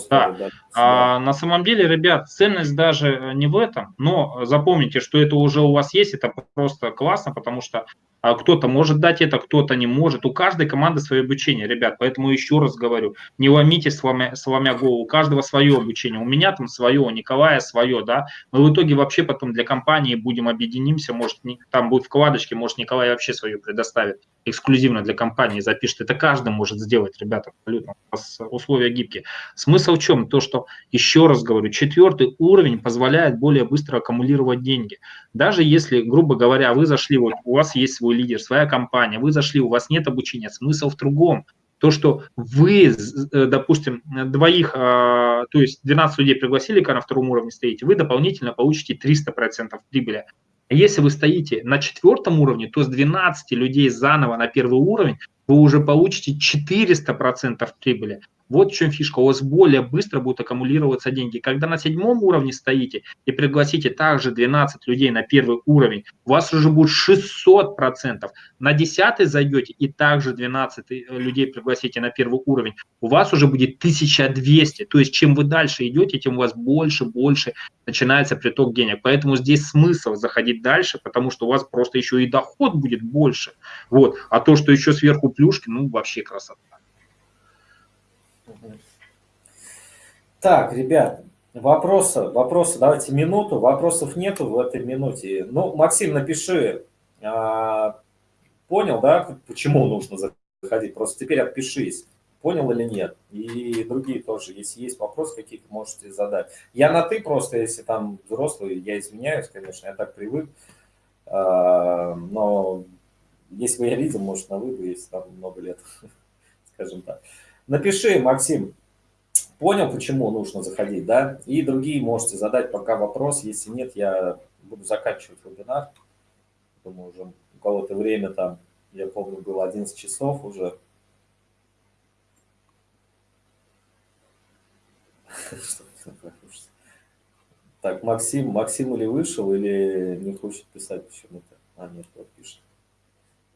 да. А на самом деле, ребят, ценность даже не в этом, но запомните, что это уже у вас есть, это просто классно, потому что кто-то может дать это, кто-то не может. У каждой команды свое обучение, ребят. Поэтому еще раз говорю, не ломите сломя, сломя голову. У каждого свое обучение. У меня там свое, у Николая свое, да. Мы в итоге вообще потом для компании будем объединимся, может, там будут вкладочки, может, Николай вообще свою предоставит эксклюзивно для компании запишет. Это каждый может сделать, ребята, абсолютно. У вас условия гибкие. Смысл в чем? То, что, еще раз говорю, четвертый уровень позволяет более быстро аккумулировать деньги. Даже если, грубо говоря, вы зашли, вот у вас есть свой лидер, своя компания, вы зашли, у вас нет обучения, смысл в другом. То, что вы, э, допустим, двоих, а, то есть 12 людей пригласили, когда на втором уровне стоите, вы дополнительно получите 300% прибыли. Если вы стоите на четвертом уровне, то с 12 людей заново на первый уровень вы уже получите 400% прибыли. Вот в чем фишка. У вас более быстро будут аккумулироваться деньги. Когда на седьмом уровне стоите и пригласите также 12 людей на первый уровень, у вас уже будет 600%. На десятый зайдете и также 12 э, людей пригласите на первый уровень, у вас уже будет 1200. То есть чем вы дальше идете, тем у вас больше, больше начинается приток денег. Поэтому здесь смысл заходить дальше, потому что у вас просто еще и доход будет больше. Вот. А то, что еще сверху плюшки, ну вообще красота. Так, ребят, вопросы, вопросы, давайте минуту, вопросов нету в этой минуте. Ну, Максим, напиши, а, понял, да, почему нужно заходить, просто теперь отпишись, понял или нет. И другие тоже, если есть вопросы какие-то, можете задать. Я на ты просто, если там взрослый, я извиняюсь, конечно, я так привык, а, но если бы я видел, может, на вы, если там много лет, скажем так. Напиши, Максим, понял, почему нужно заходить, да? И другие можете задать пока вопрос. Если нет, я буду заканчивать вебинар. Думаю, уже у кого-то время там, я помню, было 11 часов уже. Так, Максим, Максим или вышел, или не хочет писать почему-то? А, нет, вот пишет.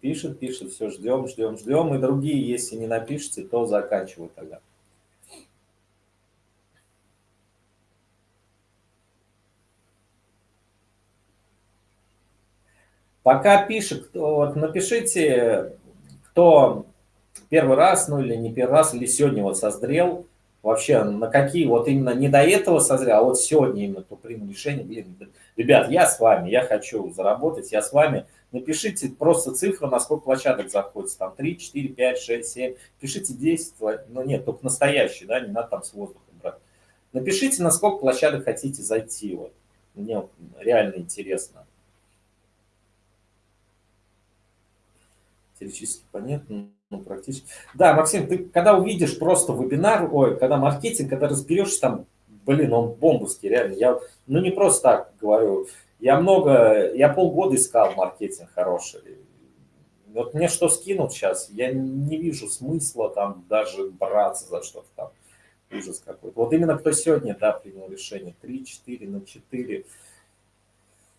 Пишет, пишет, все, ждем, ждем, ждем. И другие, если не напишите, то заканчиваю тогда. Пока пишет, вот напишите, кто первый раз, ну или не первый раз, или сегодня вот созрел, вообще на какие, вот именно не до этого созрел, а вот сегодня именно то принял решение, блин, ребят, я с вами, я хочу заработать, я с вами, Напишите просто цифру, на сколько площадок заходит. Там 3, 4, 5, 6, 7. Пишите 10, ну нет, только настоящий, да, не надо там с воздухом брать. Напишите, на сколько площадок хотите зайти. Вот. Мне реально интересно. Теоретически понятно, ну практически. Да, Максим, ты когда увидишь просто вебинар, ой, когда маркетинг, когда разберешься там, блин, он бомбовский, реально. Я, ну не просто так говорю, я много, я полгода искал маркетинг хороший. Вот мне что скинут сейчас, я не вижу смысла там даже браться за что-то там. Ужас какой-то. Вот именно кто сегодня, да, принял решение. 3, 4 на 4.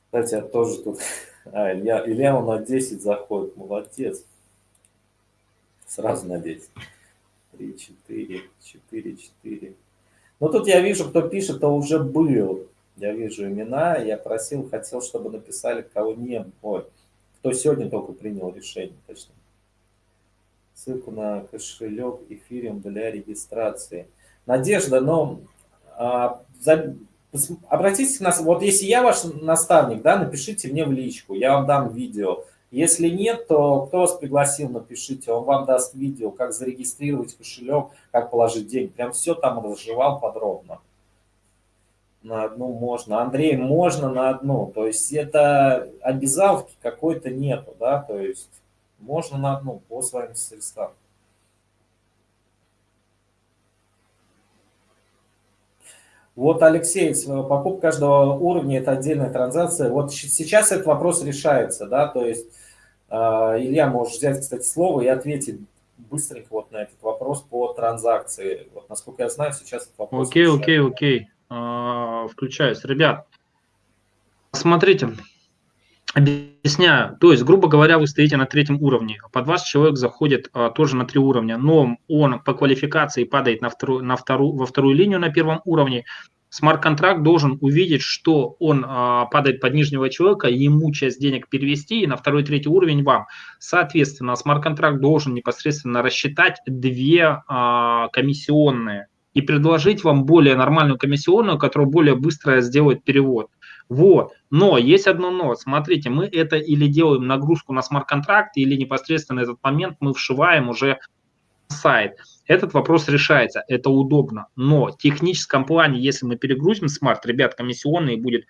Кстати, я тоже тут... А, Илья, Илья он на 10 заходит. Молодец. Сразу на 10. 3, 4, 4, 4. Ну, тут я вижу, кто пишет, то уже был. Я вижу имена, я просил, хотел, чтобы написали, кого не... Ой, кто сегодня только принял решение, точно. Ссылку на кошелек эфириум для регистрации. Надежда, но а, за, обратитесь к нас, вот если я ваш наставник, да, напишите мне в личку, я вам дам видео. Если нет, то кто вас пригласил, напишите, он вам даст видео, как зарегистрировать кошелек, как положить деньги. Прям все там разжевал подробно на одну можно, Андрей, можно на одну. То есть это обязаловки какой-то нету, да, то есть можно на одну по своим средствам. Вот, Алексей, покупка каждого уровня – это отдельная транзакция. Вот сейчас этот вопрос решается, да, то есть э, Илья, можешь взять, кстати, слово и ответить быстренько вот на этот вопрос по транзакции. Вот, насколько я знаю, сейчас этот вопрос Окей, окей, окей. А, включаюсь. Ребят, Смотрите, Объясняю. То есть, грубо говоря, вы стоите на третьем уровне. Под вас человек заходит а, тоже на три уровня, но он по квалификации падает на вторую, на вторую, во вторую линию на первом уровне. Смарт-контракт должен увидеть, что он а, падает под нижнего человека, ему часть денег перевести и на второй, третий уровень вам. Соответственно, смарт-контракт должен непосредственно рассчитать две а, комиссионные и предложить вам более нормальную комиссионную, которая более быстро сделает перевод. Вот. Но есть одно но. Смотрите, мы это или делаем нагрузку на смарт-контракт, или непосредственно этот момент мы вшиваем уже сайт. Этот вопрос решается, это удобно. Но в техническом плане, если мы перегрузим смарт, ребят, комиссионные будет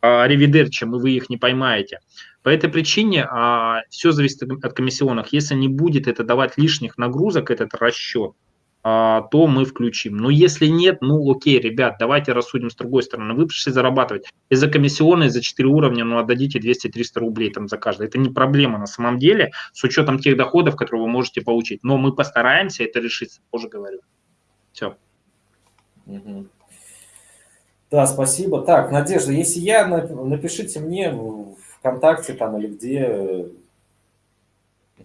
а, ревидерчем, и вы их не поймаете. По этой причине а, все зависит от комиссионных. Если не будет это давать лишних нагрузок, этот расчет, то мы включим. Но если нет, ну окей, ребят, давайте рассудим с другой стороны. Вы пришли зарабатывать. Из-за комиссионной, за 4 уровня, ну отдадите 200-300 рублей там за каждый. Это не проблема на самом деле, с учетом тех доходов, которые вы можете получить. Но мы постараемся это решить, тоже говорю. Все. Да, спасибо. Так, Надежда, если я, напишите мне в ВКонтакте там или где,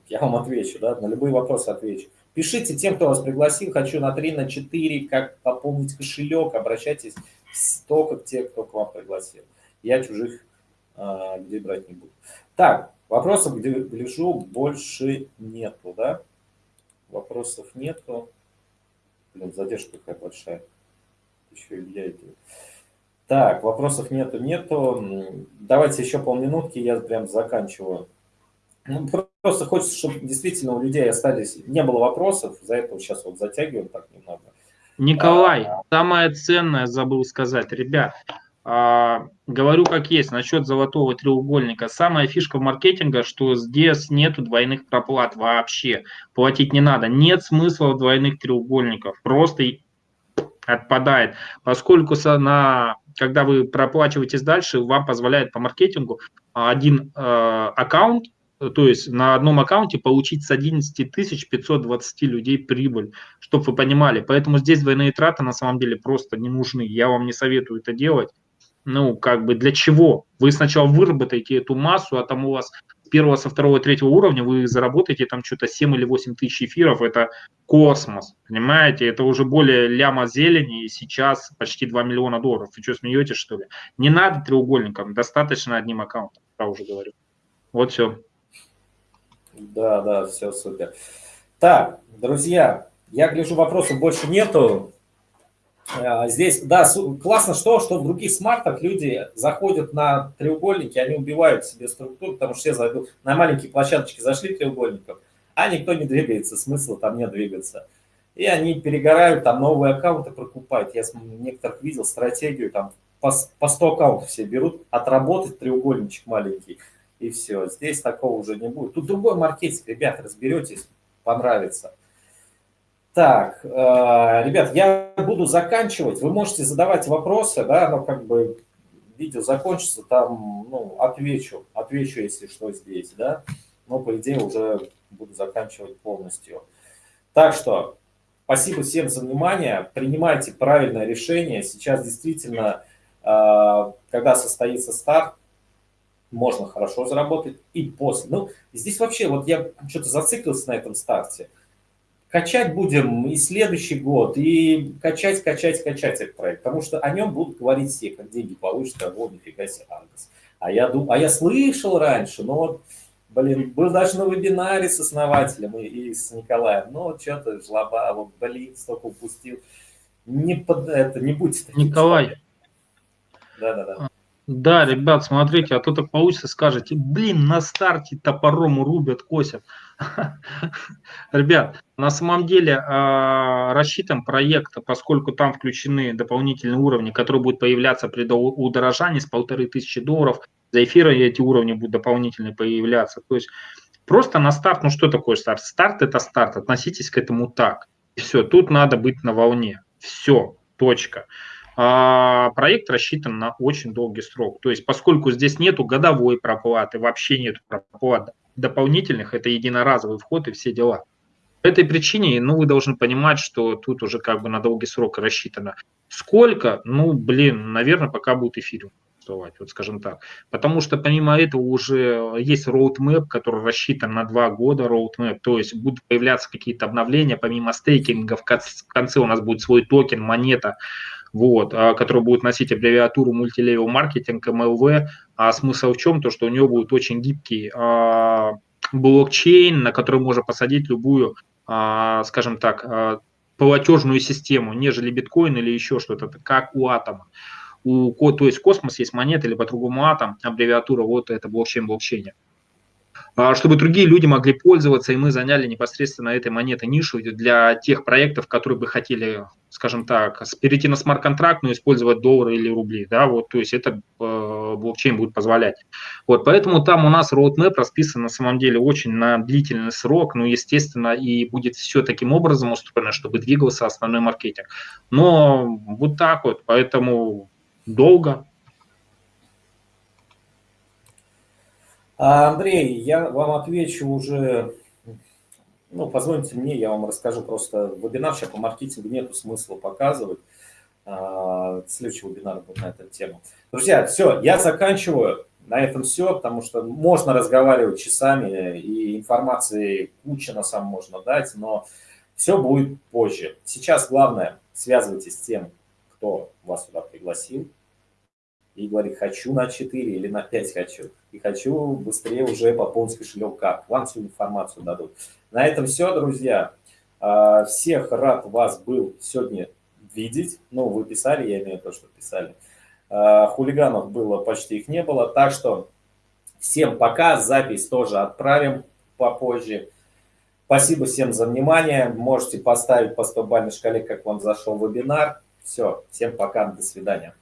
я вам отвечу, да, на любые вопросы отвечу. Пишите тем, кто вас пригласил, хочу на 3, на 4, как пополнить кошелек, обращайтесь только к тем, кто к вам пригласил. Я чужих а, людей брать не буду. Так, вопросов, где гляжу, больше нету, да? Вопросов нету. Блин, задержка какая большая. Еще и я иду. Так, вопросов нету, нету. Давайте еще полминутки, я прям заканчиваю ну, просто хочется, чтобы действительно у людей остались, не было вопросов, за это сейчас вот затягиваем так немного. Николай, а, самое ценное забыл сказать, ребят, а, говорю как есть насчет золотого треугольника. Самая фишка в маркетинге, что здесь нету двойных проплат вообще, платить не надо. Нет смысла в двойных треугольников, просто отпадает, поскольку на, когда вы проплачиваетесь дальше, вам позволяет по маркетингу один э, аккаунт то есть на одном аккаунте получить с 11 520 людей прибыль, чтобы вы понимали. Поэтому здесь двойные траты на самом деле просто не нужны. Я вам не советую это делать. Ну, как бы для чего? Вы сначала выработаете эту массу, а там у вас с первого, со второго, третьего уровня вы заработаете там что-то 7 или 8 тысяч эфиров. Это космос, понимаете? Это уже более ляма зелени, и сейчас почти 2 миллиона долларов. Вы что, смеетесь, что ли? Не надо треугольником, достаточно одним аккаунтом, я уже говорю. Вот все. Да, да, все супер. Так, друзья, я гляжу, вопросов больше нету. А, здесь, да, классно что, что в других смартах люди заходят на треугольники, они убивают себе структуру, потому что все зайдут на маленькие площадочки, зашли треугольников, а никто не двигается, смысла там не двигаться. И они перегорают, там новые аккаунты прокупают. Я некоторых видел стратегию, там по, по 100 аккаунтов все берут, отработать треугольничек маленький и все. Здесь такого уже не будет. Тут другой маркетинг, ребят, разберетесь, понравится. Так, э, ребят, я буду заканчивать. Вы можете задавать вопросы, да, но как бы видео закончится, там, ну, отвечу, отвечу, если что здесь, да. Но, по идее, уже буду заканчивать полностью. Так что, спасибо всем за внимание. Принимайте правильное решение. Сейчас действительно, э, когда состоится старт, можно хорошо заработать и после. Ну, здесь вообще, вот я что-то зациклился на этом старте. Качать будем и следующий год, и качать, качать, качать этот проект, потому что о нем будут говорить все, как деньги получат, а вот нифига себе Аргос. А я, дум, а я слышал раньше, но вот, блин, был даже на вебинаре с основателем и, и с Николаем, но что-то жлоба, вот, блин, столько упустил. Не, под, это, не будьте таким. Николай. Да-да-да. Да, ребят, смотрите, а то так получится, скажете, блин, на старте топором рубят, косят. Ребят, на самом деле а, рассчитан проект, поскольку там включены дополнительные уровни, которые будут появляться при удорожании с полторы тысячи долларов, за эфиры эти уровни будут дополнительные появляться. То есть просто на старт, ну что такое старт? Старт это старт, относитесь к этому так. И все, тут надо быть на волне. Все, точка. А, проект рассчитан на очень долгий срок. То есть, поскольку здесь нету годовой проплаты, вообще нет проплат дополнительных, это единоразовый вход и все дела. По этой причине, ну, вы должны понимать, что тут уже как бы на долгий срок рассчитано. Сколько? Ну, блин, наверное, пока будет эфириум. существовать, вот скажем так. Потому что помимо этого уже есть roadmap, который рассчитан на два года, roadmap, то есть будут появляться какие-то обновления, помимо стейкинга, в конце у нас будет свой токен, монета, вот, а, который будет носить аббревиатуру мультилевел маркетинг, MLV, а смысл в чем? То, что у него будет очень гибкий а, блокчейн, на который можно посадить любую, а, скажем так, платежную систему, нежели биткоин или еще что-то, как у атома. У, то есть космос есть монета или по-другому атом, аббревиатура вот это блокчейн блокчейне. А, чтобы другие люди могли пользоваться, и мы заняли непосредственно этой монетой нишу для тех проектов, которые бы хотели, скажем так, перейти на смарт-контракт, но использовать доллары или рубли, да, вот, то есть это э, блокчейн будет позволять. Вот, поэтому там у нас roadmap расписан на самом деле очень на длительный срок, ну, естественно, и будет все таким образом устроено, чтобы двигался основной маркетинг. Но вот так вот, поэтому долго, Андрей, я вам отвечу уже, ну, позвоните мне, я вам расскажу просто. Вебинар сейчас по маркетингу нету смысла показывать. А, следующий вебинар будет на эту тему. Друзья, все, я заканчиваю. На этом все, потому что можно разговаривать часами, и информации куча на самом можно дать, но все будет позже. Сейчас главное, связывайтесь с тем, кто вас сюда пригласил, и говорит, хочу на 4 или на 5 хочу. И хочу быстрее уже пополнить кошелек как. Вам всю информацию дадут. На этом все, друзья. А, всех рад вас был сегодня видеть. Ну, вы писали, я имею в виду, что писали. А, хулиганов было, почти их не было. Так что всем пока. Запись тоже отправим попозже. Спасибо всем за внимание. Можете поставить по 100 бальной шкале, как вам зашел вебинар. Все, всем пока, до свидания.